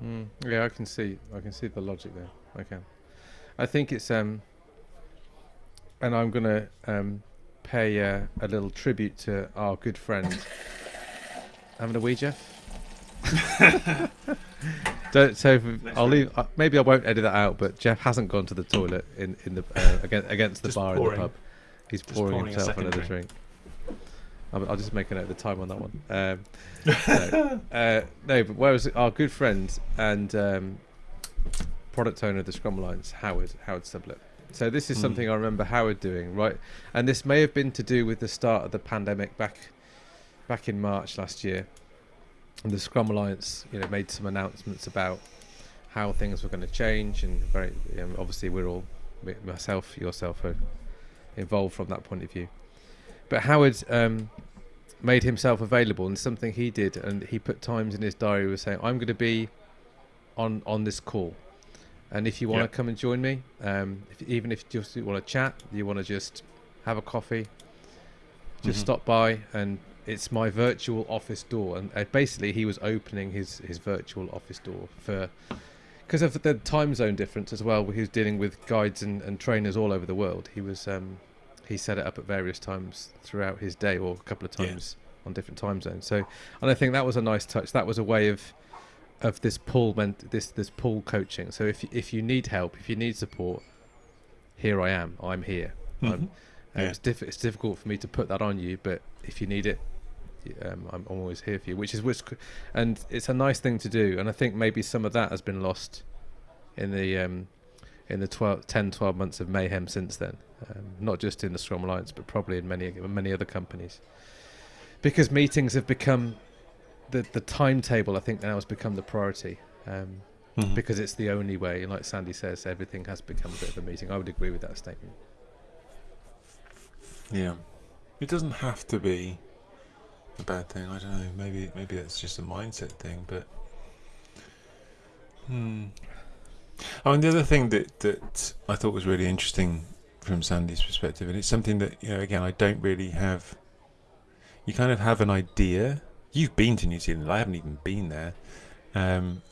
[SPEAKER 2] Mm, yeah, I can see. I can see the logic there. I can. I think it's um, and I'm gonna um, pay uh, a little tribute to our good friend. Having a wee, Geoff. Don't, so I'll leave. Uh, maybe I won't edit that out. But Geoff hasn't gone to the toilet in in the uh, against, against the bar
[SPEAKER 1] pouring.
[SPEAKER 2] in the pub. He's pouring,
[SPEAKER 1] pouring
[SPEAKER 2] himself another
[SPEAKER 1] drink.
[SPEAKER 2] drink. I'll, I'll just make a note of the time on that one. Um, no, uh, no, but where was it? our good friend and um, product owner of the Scrum Alliance, Howard Howard Sublett. So this is
[SPEAKER 1] Hmm.
[SPEAKER 2] something I remember Howard doing, right? And this may have been to do with the start of the pandemic back back in March last year. And the Scrum Alliance, you know, made some announcements about how things were going to change, and very you know, obviously we're all myself, yourself, are involved from that point of view. But Howard um, made himself available, and something he did, and he put times in his diary, was saying, "I'm going to be on on this call, and if you want to come and join me, um, if, even if you just want to chat, you want to just have a coffee, just
[SPEAKER 1] Mhm.
[SPEAKER 2] stop by, and it's my virtual office door." And uh, basically, he was opening his his virtual office door for. Because of the time zone difference as well, he was dealing with guides and, and trainers all over the world. He was um, he set it up at various times throughout his day, or a couple of
[SPEAKER 1] Yeah.
[SPEAKER 2] times on different time zones. So, and I think that was a nice touch. That was a way of of this pull meant this this pull coaching. So if if you need help, if you need support, here I am. I'm here. I'm,
[SPEAKER 1] Mhm.
[SPEAKER 2] uh,
[SPEAKER 1] Yeah.
[SPEAKER 2] it's, diff- it's difficult for me to put that on you, but if you need it, um, I'm, always here for you. Which is which, and it's a nice thing to do. And I think maybe some of that has been lost in the um, in the 12, 10, 12 months of mayhem since then. Um, not just in the Scrum Alliance, but probably in many many other companies, because meetings have become the the timetable. I think now has become the priority. Um,
[SPEAKER 1] Mhm.
[SPEAKER 2] because it's the only way. And like Sandy says, everything has become a bit of a meeting. I would agree with that statement.
[SPEAKER 1] Yeah, it doesn't have to be a bad thing. I don't know. Maybe maybe that's just a mindset thing. But hmm. Oh, and the other thing that that I thought was really interesting from Sandy's perspective, and it's something that you know, again, I don't really have. You kind of have an idea. You've been to New Zealand. I haven't even been there. Um,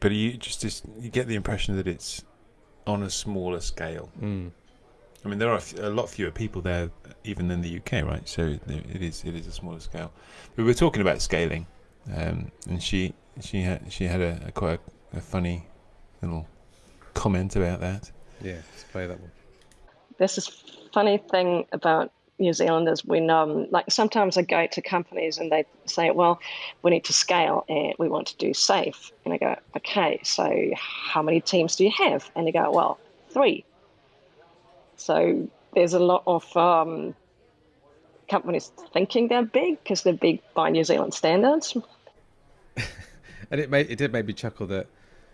[SPEAKER 1] but you just, just you get the impression that it's on a smaller scale.
[SPEAKER 2] Mm.
[SPEAKER 1] I mean, there are a lot fewer people there, even than the UK, right? So it is it is a smaller scale. We were talking about scaling, um, and she she had she had a, a quite a, a funny little comment about that.
[SPEAKER 2] Yeah, let's play that one.
[SPEAKER 3] There's this funny thing about New Zealanders when, um, like, sometimes I go to companies and they say, well, we need to scale and we want to do SAFe. And I go, okay, so how many teams do you have? And they go, well, three. So there's a lot of um, companies thinking they're big because they're big by New Zealand standards.
[SPEAKER 2] And it made it did make me chuckle that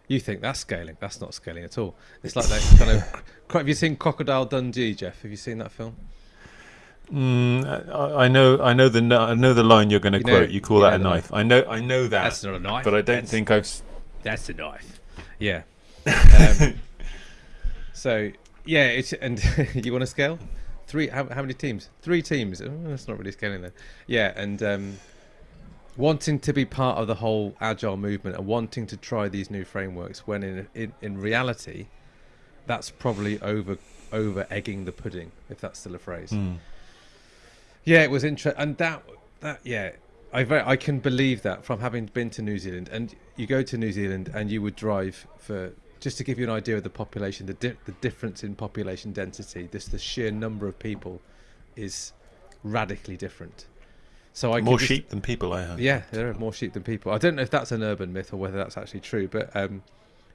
[SPEAKER 2] you think that's scaling. That's not scaling at all. It's like that kind of. Have you seen Crocodile Dundee, Geoff? Have you seen that film?
[SPEAKER 1] Mm, I, I know I know the n- I know the line you're going to
[SPEAKER 2] You know-
[SPEAKER 1] quote. You call
[SPEAKER 2] yeah,
[SPEAKER 1] that a
[SPEAKER 2] the-
[SPEAKER 1] knife. I know I know that,
[SPEAKER 2] That's not a knife.
[SPEAKER 1] but I don't
[SPEAKER 2] That's-
[SPEAKER 1] think I've. s-
[SPEAKER 2] that's a knife. Yeah. Um, so yeah, it's and you want to scale three? How, how many teams? Three teams. Oh, that's not really scaling then. Yeah, and um, wanting to be part of the whole agile movement and wanting to try these new frameworks when in in, in reality, that's probably over over egging the pudding if that's still a phrase.
[SPEAKER 1] Mm.
[SPEAKER 2] Yeah, it was interesting, and that that yeah, I very, I can believe that from having been to New Zealand, and you go to New Zealand and you would drive for just to give you an idea of the population, the di- the difference in population density, this the sheer number of people is radically different. So I
[SPEAKER 1] More
[SPEAKER 2] just-
[SPEAKER 1] sheep than people. I have.
[SPEAKER 2] yeah, there are more sheep than people. I don't know if that's an urban myth or whether that's actually true, but um,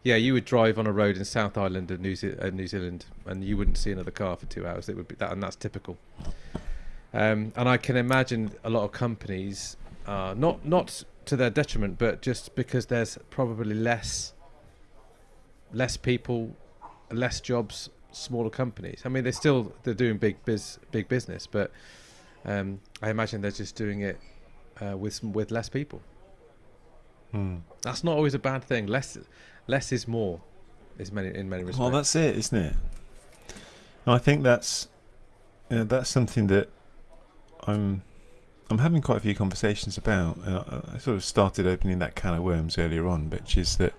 [SPEAKER 2] yeah, you would drive on a road in South Island of New, Ze- uh, New Zealand, and you wouldn't see another car for two hours. It would be that, and that's typical. Um, and I can imagine a lot of companies, uh, not not to their detriment, but just because there's probably less less people, less jobs, smaller companies. I mean, they're still they're doing big biz big business, but um, I imagine they're just doing it uh, with some, with less people.
[SPEAKER 1] Mm.
[SPEAKER 2] That's not always a bad thing. Less less is more, is many in many respects.
[SPEAKER 1] Well, that's it, isn't it? And I think that's uh, that's something that I'm I'm having quite a few conversations about. I sort of started opening that can of worms earlier on, which is that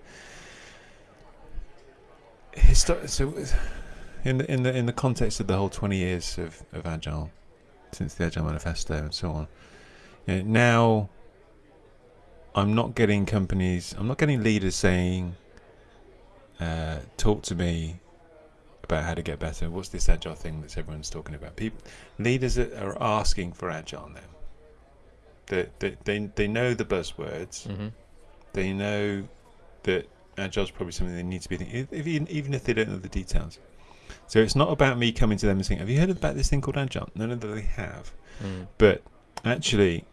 [SPEAKER 1] histo- so in the in the in the context of the whole 20 years of, of agile since the agile manifesto and so on you know, now i'm not getting companies i'm not getting leaders saying uh, talk to me about how to get better. What's this agile thing that everyone's talking about? People leaders are, are asking for agile now. They, they, they, they know the buzzwords.
[SPEAKER 2] Mm-hmm.
[SPEAKER 1] they know that agile is probably something they need to be thinking, if, even, even if they don't know the details. So it's not about me coming to them and saying, "Have you heard about this thing called agile?" None of them they have.
[SPEAKER 2] Mm.
[SPEAKER 1] But actually,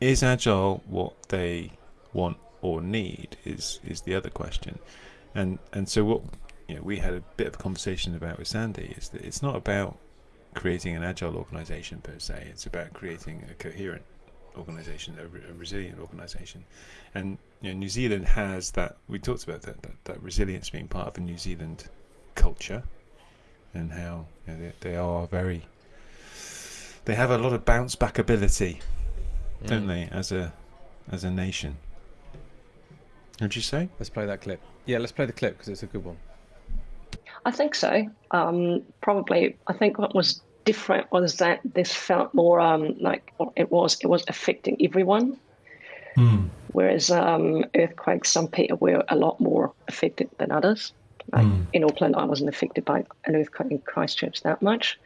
[SPEAKER 1] is agile what they want or need? Is is the other question. And and so what you know, we had a bit of a conversation about with Sandy is that it's not about creating an agile organization per se. It's about creating a coherent organization, a, re- a resilient organization. And you know, New Zealand has that. We talked about that, that that resilience being part of the New Zealand culture, and how you know, they, they are very. They have a lot of bounce back ability, don't
[SPEAKER 2] Mm.
[SPEAKER 1] they, as a as a nation? Would you say?
[SPEAKER 2] Let's play that clip. Yeah, let's play the clip because it's a good one.
[SPEAKER 3] I think so. Um, probably, I think what was different was that this felt more um, like it was it was affecting everyone, whereas um, earthquakes, some people were a lot more affected than others. Like in Auckland, I wasn't affected by an earthquake in Christchurch that much,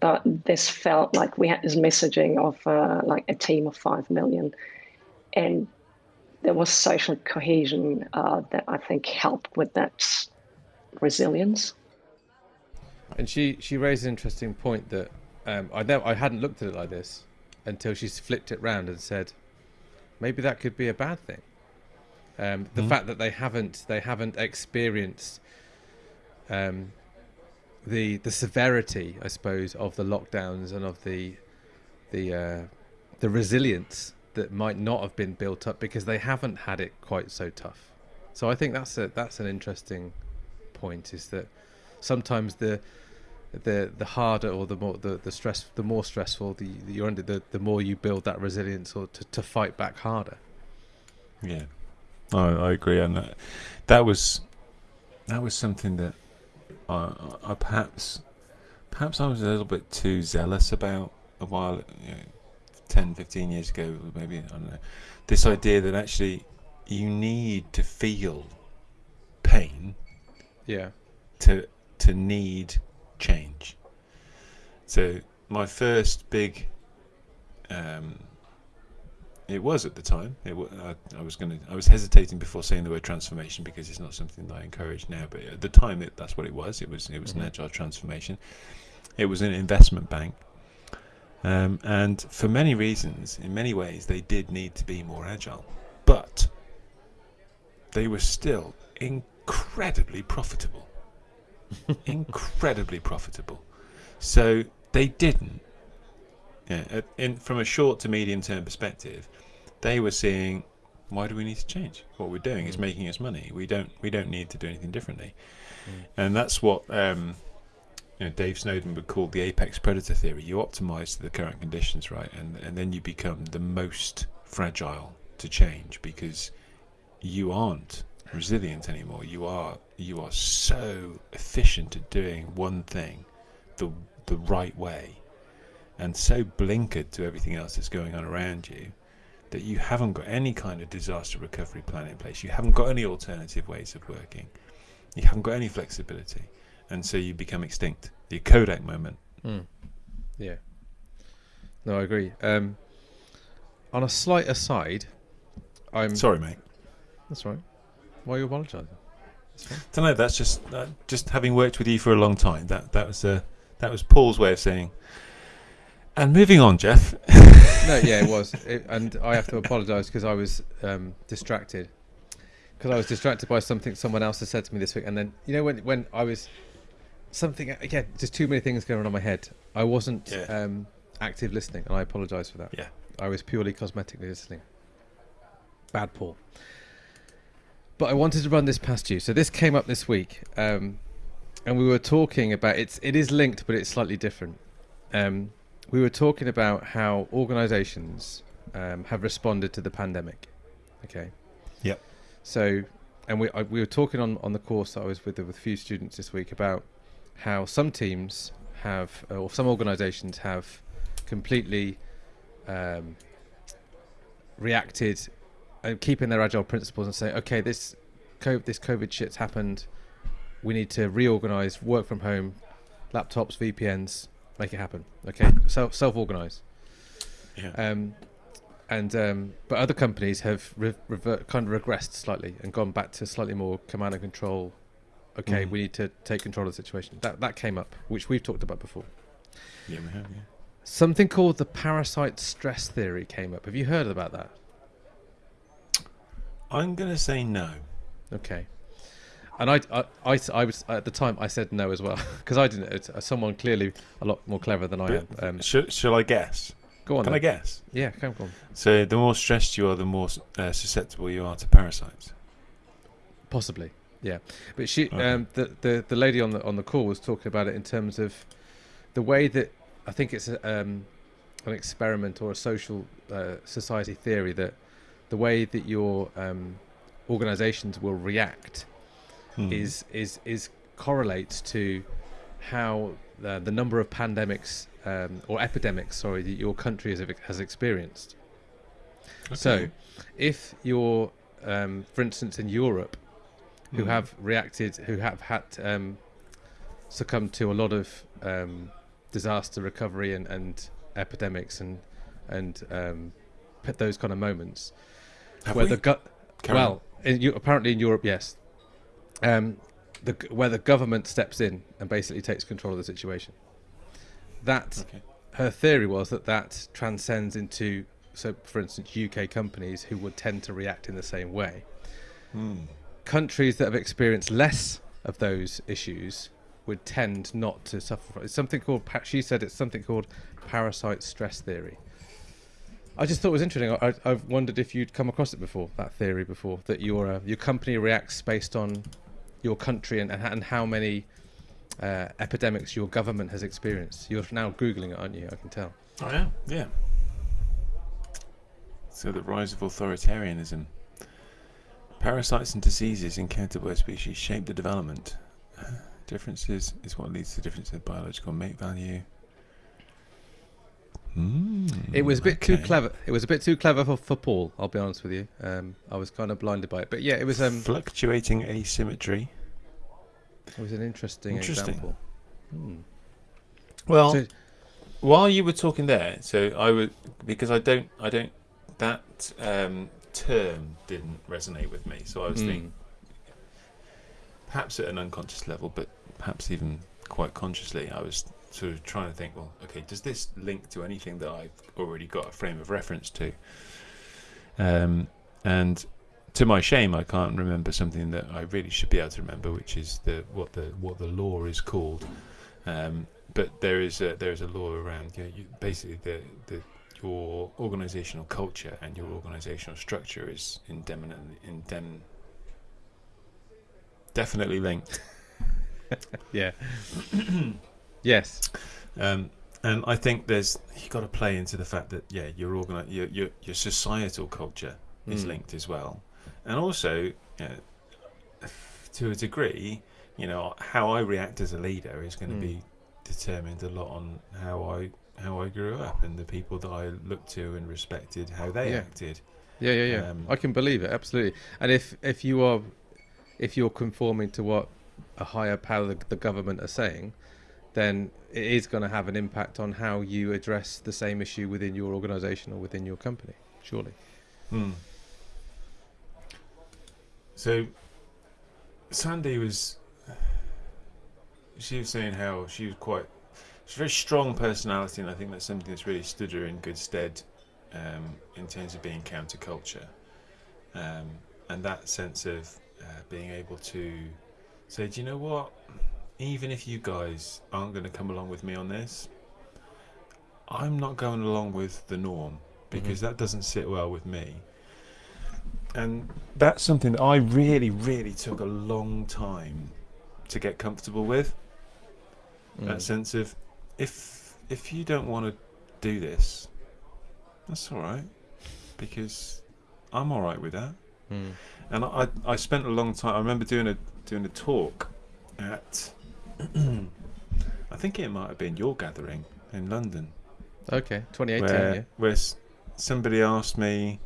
[SPEAKER 3] but this felt like we had this messaging of uh, like a team of five million, and there was social cohesion uh, that I think helped with that resilience.
[SPEAKER 2] And she she raised an interesting point that um, I know I hadn't looked at it like this until she flipped it round and said, maybe that could be a bad thing. Um, the
[SPEAKER 1] Mhm.
[SPEAKER 2] fact that they haven't they haven't experienced um, the the severity, I suppose, of the lockdowns and of the the uh, the resilience that might not have been built up because they haven't had it quite so tough. So I think that's a that's an interesting point. Is that sometimes the the the harder or the more the, the stress the more stressful the, the you're under the, the more you build that resilience or to, to fight back harder.
[SPEAKER 1] Yeah, I, I agree, and that, that was that was something that I, I perhaps perhaps I was a little bit too zealous about a while, you know, 10, 15 years ago, maybe I don't know. This idea that actually you need to feel pain
[SPEAKER 2] Yeah.
[SPEAKER 1] to to need change. So my first big, um, it was at the time. It I, I was going to. I was hesitating before saying the word transformation because it's not something that I encourage now. But at the time, it, that's what it was. It was it was
[SPEAKER 2] Mhm.
[SPEAKER 1] an agile transformation. It was an investment bank. Um, and for many reasons, in many ways, they did need to be more agile, but they were still incredibly profitable incredibly profitable. So they didn't. Yeah, in, from a short to medium term perspective, they were seeing, why do we need to change? What we're doing is
[SPEAKER 2] Mm.
[SPEAKER 1] making us money. We don't. We don't need to do anything differently.
[SPEAKER 2] Mm.
[SPEAKER 1] And that's what um, you know, Dave Snowden would call the apex predator theory. You optimize to the current conditions, right, and and then you become the most fragile to change because you aren't resilient anymore. You are you are so efficient at doing one thing the the right way and so blinkered to everything else that's going on around you that you haven't got any kind of disaster recovery plan in place. You haven't got any alternative ways of working. You haven't got any flexibility. And so you become extinct. The Kodak moment.
[SPEAKER 2] Mm. Yeah. No, I agree. Um, on a slight aside, I'm.
[SPEAKER 1] Sorry, mate.
[SPEAKER 2] That's right. Why are you apologising?
[SPEAKER 1] Don't know. That's just uh, just having worked with you for a long time. That that was uh, that was Paul's way of saying. And moving on, Geoff.
[SPEAKER 2] no, yeah, it was, it, and I have to apologise because I was um, distracted. Because I was distracted by something someone else has said to me this week, and then you know when when I was something again, just too many things going on in my head. I wasn't
[SPEAKER 1] Yeah.
[SPEAKER 2] um, active listening, and I apologise for that.
[SPEAKER 1] Yeah.
[SPEAKER 2] I was purely cosmetically listening. Bad Paul. But I wanted to run this past you. So this came up this week, um, and we were talking about it's. It is linked, but it's slightly different. um, we were talking about how organisations um, have responded to the pandemic. Okay.
[SPEAKER 1] Yep.
[SPEAKER 2] So, and we I, we were talking on on the course that I was with with a few students this week about how some teams have or some organisations have completely um, reacted and keeping their agile principles and saying, okay, this COVID, this COVID shit's happened. We need to reorganize, work from home, laptops, VPNs, make it happen. Okay, self self organize.
[SPEAKER 1] Yeah.
[SPEAKER 2] Um, and um, but other companies have re- revert, kind of regressed slightly and gone back to slightly more command and control. Okay,
[SPEAKER 1] Mhm.
[SPEAKER 2] we need to take control of the situation. That that came up, which we've talked about before.
[SPEAKER 1] yeah, we have. Yeah.
[SPEAKER 2] Something called the parasite stress theory came up. Have you heard about that?
[SPEAKER 1] I'm gonna say no.
[SPEAKER 2] Okay. And I, I, I, I was at the time I said no as well because I didn't. It's, uh, someone clearly a lot more clever than I am. Um,
[SPEAKER 1] Shall, shall I guess?
[SPEAKER 2] go on.
[SPEAKER 1] Can I guess?
[SPEAKER 2] Yeah, come on.
[SPEAKER 1] So the more stressed you are, the more uh, susceptible you are to parasites.
[SPEAKER 2] Possibly, yeah. But she,
[SPEAKER 1] Okay.
[SPEAKER 2] um, the, the the lady on the on the call was talking about it in terms of the way that I think it's a, um, an experiment or a social uh, society theory that the way that your um, organisations will react
[SPEAKER 1] Hmm.
[SPEAKER 2] is is is correlates to how the, the number of pandemics um, or epidemics, sorry, that your country has has experienced. So, if you're, um, for instance, in Europe, who
[SPEAKER 1] Hmm.
[SPEAKER 2] have reacted, who have had um, succumbed to a lot of um, disaster recovery and, and epidemics and and um, those kind of moments
[SPEAKER 1] Have
[SPEAKER 2] where
[SPEAKER 1] we?
[SPEAKER 2] the go-
[SPEAKER 1] Carry
[SPEAKER 2] well, in, Eu- apparently in Europe, yes. Um, the where the government steps in and basically takes control of the situation. That
[SPEAKER 1] Okay.
[SPEAKER 2] her theory was that that transcends into so, for instance, UK companies who would tend to react in the same way.
[SPEAKER 1] Hmm.
[SPEAKER 2] Countries that have experienced less of those issues would tend not to suffer. From, it's something called. She said it's something called parasite stress theory. I just thought it was interesting. I, I- I've wondered if you'd come across it before, that theory before, that your uh, your company reacts based on your country and, and how many uh, epidemics your government has experienced. You're now googling it, aren't you? I can tell.
[SPEAKER 1] I am. Yeah. So the rise of authoritarianism. Parasites and diseases encountered by species shape the development. Differences is what leads to differences in biological mate value. Mm,
[SPEAKER 2] It was a bit too clever. It was a bit too clever for, for Paul. I'll be honest with you. Um, I was kind of blinded by it, but yeah, it was um,
[SPEAKER 1] Fluctuating asymmetry.
[SPEAKER 2] it was an interesting,
[SPEAKER 1] Interesting.
[SPEAKER 2] example. Hmm.
[SPEAKER 1] Well,
[SPEAKER 2] So-
[SPEAKER 1] while you were talking there, so I would because I don't, I don't, that um, term didn't resonate with me. So I was
[SPEAKER 2] Hmm.
[SPEAKER 1] thinking, perhaps at an unconscious level, but perhaps even quite consciously, I was sort of trying to think, well, okay, does this link to anything that I've already got a frame of reference to? Um, and to my shame, I can't remember something that I really should be able to remember, which is the what the what the law is called. Um, but there is a, there is a law around you know, you, basically the, the your organizational culture and your organizational structure is indefinitely indem, definitely linked.
[SPEAKER 2] Yeah. yes.
[SPEAKER 1] Um, and I think there's you got to play into the fact that yeah, your organi- your, your your societal culture is
[SPEAKER 2] Mm.
[SPEAKER 1] linked as well, and also uh, to a degree, you know, how I react as a leader is going to
[SPEAKER 2] Mm.
[SPEAKER 1] be determined a lot on how I how I grew up and the people that I looked to and respected how they
[SPEAKER 2] Yeah.
[SPEAKER 1] acted.
[SPEAKER 2] Yeah, yeah, yeah.
[SPEAKER 1] Um,
[SPEAKER 2] I can believe it absolutely. And if if you are if you're conforming to what a higher power the, the government are saying, then it is going to have an impact on how you address the same issue within your organisation or within your company. Surely.
[SPEAKER 1] Hmm. So, Sandy was. She was saying how she was quite. She's a very strong personality, and I think that's something that's really stood her in good stead um, in terms of being counterculture. Um, and that sense of uh, being able to say, do you know what? Even if you guys aren't going to come along with me on this, I'm not going along with the norm because that doesn't sit well with me. And that's something that I really, really took a long time to get comfortable with.
[SPEAKER 2] Mm.
[SPEAKER 1] That sense of if if you don't want to do this, that's all right, because I'm all right with that.
[SPEAKER 2] Mm.
[SPEAKER 1] And I, I spent a long time. I remember doing a doing a talk at, I think it might have been your gathering in London,
[SPEAKER 2] Okay, 2018.
[SPEAKER 1] where
[SPEAKER 2] yeah.
[SPEAKER 1] where somebody asked me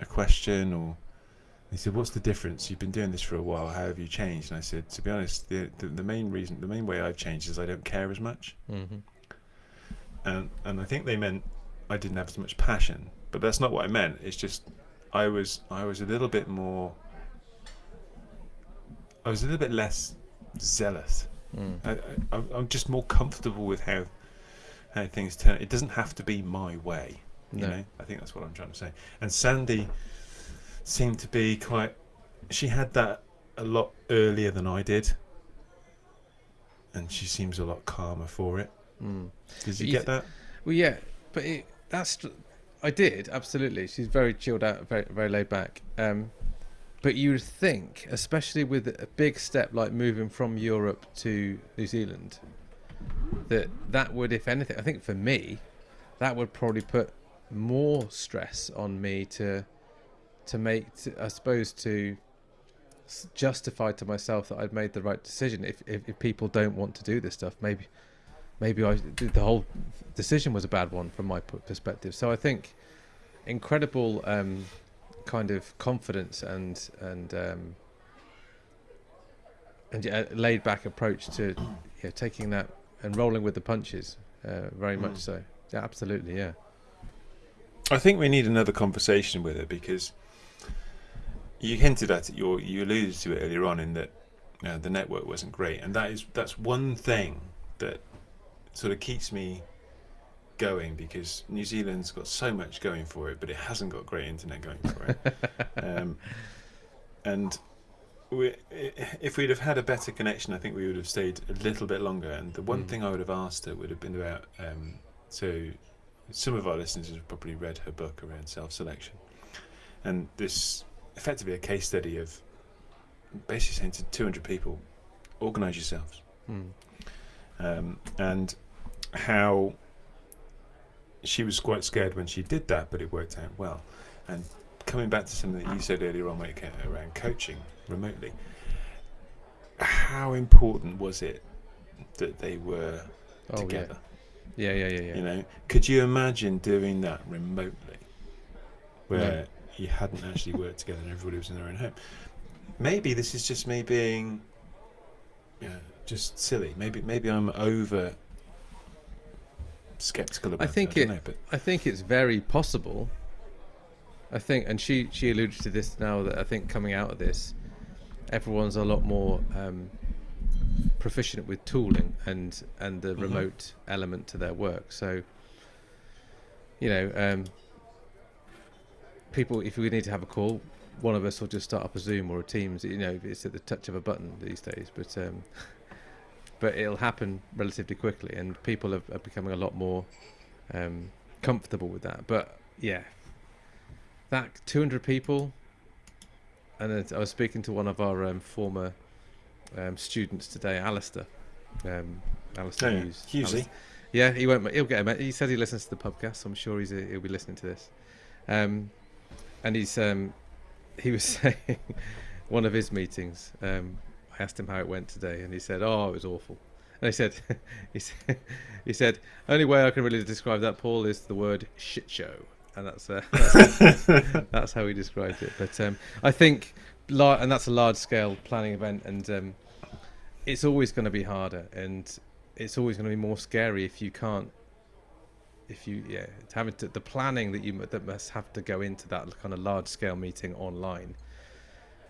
[SPEAKER 1] a question, or he said, "What's the difference? You've been doing this for a while. How have you changed?" And I said, "To be honest, the the, the main reason, the main way I've changed is I don't care as much."
[SPEAKER 2] hmm
[SPEAKER 1] and and I think they meant I didn't have as much passion, but that's not what I meant. It's just I was I was a little bit more. I was a little bit less zealous.
[SPEAKER 2] Mm.
[SPEAKER 1] I, I, I'm- I'm just more comfortable with how how things turn. It doesn't have to be my way. You
[SPEAKER 2] No.
[SPEAKER 1] know, I think that's what I'm trying to say. And Sandy seemed to be quite. She had that a lot earlier than I did, and she seems a lot calmer for it.
[SPEAKER 2] Mm.
[SPEAKER 1] Did you
[SPEAKER 2] You
[SPEAKER 1] get
[SPEAKER 2] th-
[SPEAKER 1] that?
[SPEAKER 2] Well, yeah, but it, that's I did absolutely. She's very chilled out, very very laid back. Um, but you would think, especially with a big step like moving from Europe to New Zealand, that that would, if anything, I think for me, that would probably put more stress on me to to make, to, I suppose, to justify to myself that I'd made the right decision. If, if if people don't want to do this stuff, maybe maybe I the whole decision was a bad one from my perspective. So I think incredible um, kind of confidence and and um, and yeah, laid back approach to yeah, taking that and rolling with the punches. Uh, very much
[SPEAKER 1] Mm.
[SPEAKER 2] so. Yeah, absolutely. Yeah.
[SPEAKER 1] I think we need another conversation with her because you hinted at it, you you alluded to it earlier on in that uh, the network wasn't great, and that is that's one thing that sort of keeps me going because New Zealand's got so much going for it, but it hasn't got great internet going for it. um, and we, if we'd have had a better connection, I think we would have stayed a little bit longer. And the one
[SPEAKER 2] Mm.
[SPEAKER 1] thing I would have asked her would have been about um, so some of our listeners have probably read her book around self-selection, and this effectively a case study of basically saying to 200 people, organise yourselves,
[SPEAKER 2] Mm.
[SPEAKER 1] um, and how she was quite scared when she did that, but it worked out well. And coming back to something that you said earlier on when it came around coaching remotely, how important was it that they were
[SPEAKER 2] Oh
[SPEAKER 1] together?
[SPEAKER 2] yeah. Yeah. Yeah. Yeah.
[SPEAKER 1] You know, could you imagine doing that remotely, where you hadn't actually worked together and everybody was in their own home? Maybe this is just me being, you know, just silly. Maybe maybe I'm over skeptical about.
[SPEAKER 2] think
[SPEAKER 1] it. I
[SPEAKER 2] it-
[SPEAKER 1] don't know, but
[SPEAKER 2] I think it's very possible. I think, and she she alluded to this now that I think coming out of this, everyone's a lot more um, proficient with tooling and and the
[SPEAKER 1] Mhm.
[SPEAKER 2] remote element to their work. So, you know, um, people, if we need to have a call, one of us will just start up a Zoom or a Teams. You know, it's at the touch of a button these days, but. Um, But it'll happen relatively quickly, and people are, are becoming a lot more um, comfortable with that. But yeah, that 200 people, and I was speaking to one of our um, former um, students today, Alistair. Um, Alistair
[SPEAKER 1] Oh, yeah.
[SPEAKER 2] Hughes. Alistair- Yeah, he won't. He'll get him. He said he listens to the podcast, so I'm sure he's he'll be listening to this. Um, and he's um, he was saying one of his meetings. Um, I asked him how it went today, and he said, "Oh, it was awful." And I said, "He said, he said, only way I can really describe that, Paul, is the word shit show." And that's uh, that's, that's how he described it. But um, I think, and that's a large scale planning event, and um, it's always going to be harder, and it's always going to be more scary if you can't. If you yeah, having to the planning that you that must have to go into that kind of large scale meeting online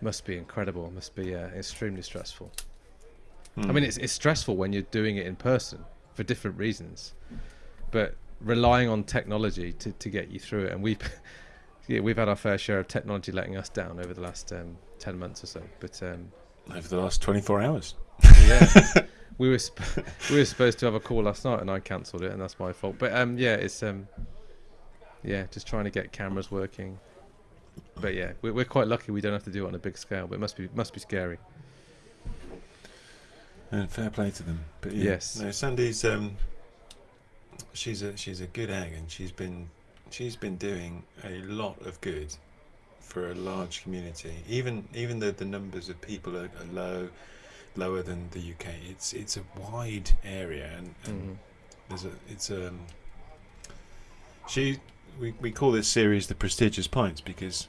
[SPEAKER 2] must be incredible. Must be uh, extremely stressful. I mean, it's it's stressful when you're doing it in person for different reasons, but relying on technology to, to get you through it, and we've yeah, we've had our fair share of technology letting us down over the last um, ten months or so. But um,
[SPEAKER 1] over the last 24 hours.
[SPEAKER 2] yeah, we were sp- we were supposed to have a call last night, and I cancelled it, and that's my fault. But um, yeah, it's um, yeah, just trying to get cameras working. But yeah, we're, we're quite lucky we don't have to do it on a big scale, but it must be must be scary.
[SPEAKER 1] And fair play to them. But yeah.
[SPEAKER 2] Yes.
[SPEAKER 1] No, Sandy's um, she's a she's a good egg, and she's been she's been doing a lot of good for a large community. Even even though the numbers of people are, are low, lower than the UK, it's it's a wide area, and, and
[SPEAKER 2] Mhm.
[SPEAKER 1] there's a it's um she we, we call this series the prestigious pints because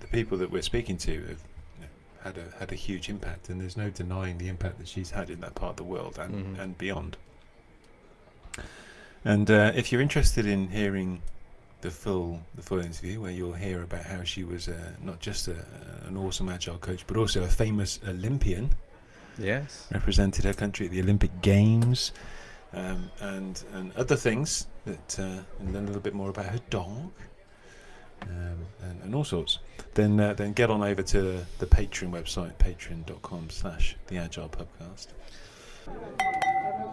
[SPEAKER 1] the people that we're speaking to have you know, had a had a huge impact and there's no denying the impact that she's had in that part of the world and,
[SPEAKER 2] Mhm.
[SPEAKER 1] and beyond and uh, if you're interested in hearing the full the full interview where you'll hear about how she was uh, not just a, an awesome agile coach but also a famous Olympian
[SPEAKER 2] Yes.
[SPEAKER 1] represented her country at the Olympic Games, um, and and other things that, uh, and learn a little bit more about her dog, um, and, and all sorts. Then uh, then get on over to the Patreon website, patreon.com/slash the Agile Pubcast.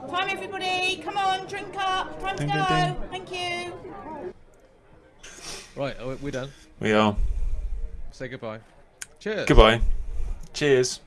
[SPEAKER 4] Time, everybody. Come on, drink up. Time to go.
[SPEAKER 1] ding, ding.
[SPEAKER 4] Thank you.
[SPEAKER 2] Right, we're done.
[SPEAKER 1] We are
[SPEAKER 2] Say goodbye. Cheers.
[SPEAKER 1] goodbye. Cheers.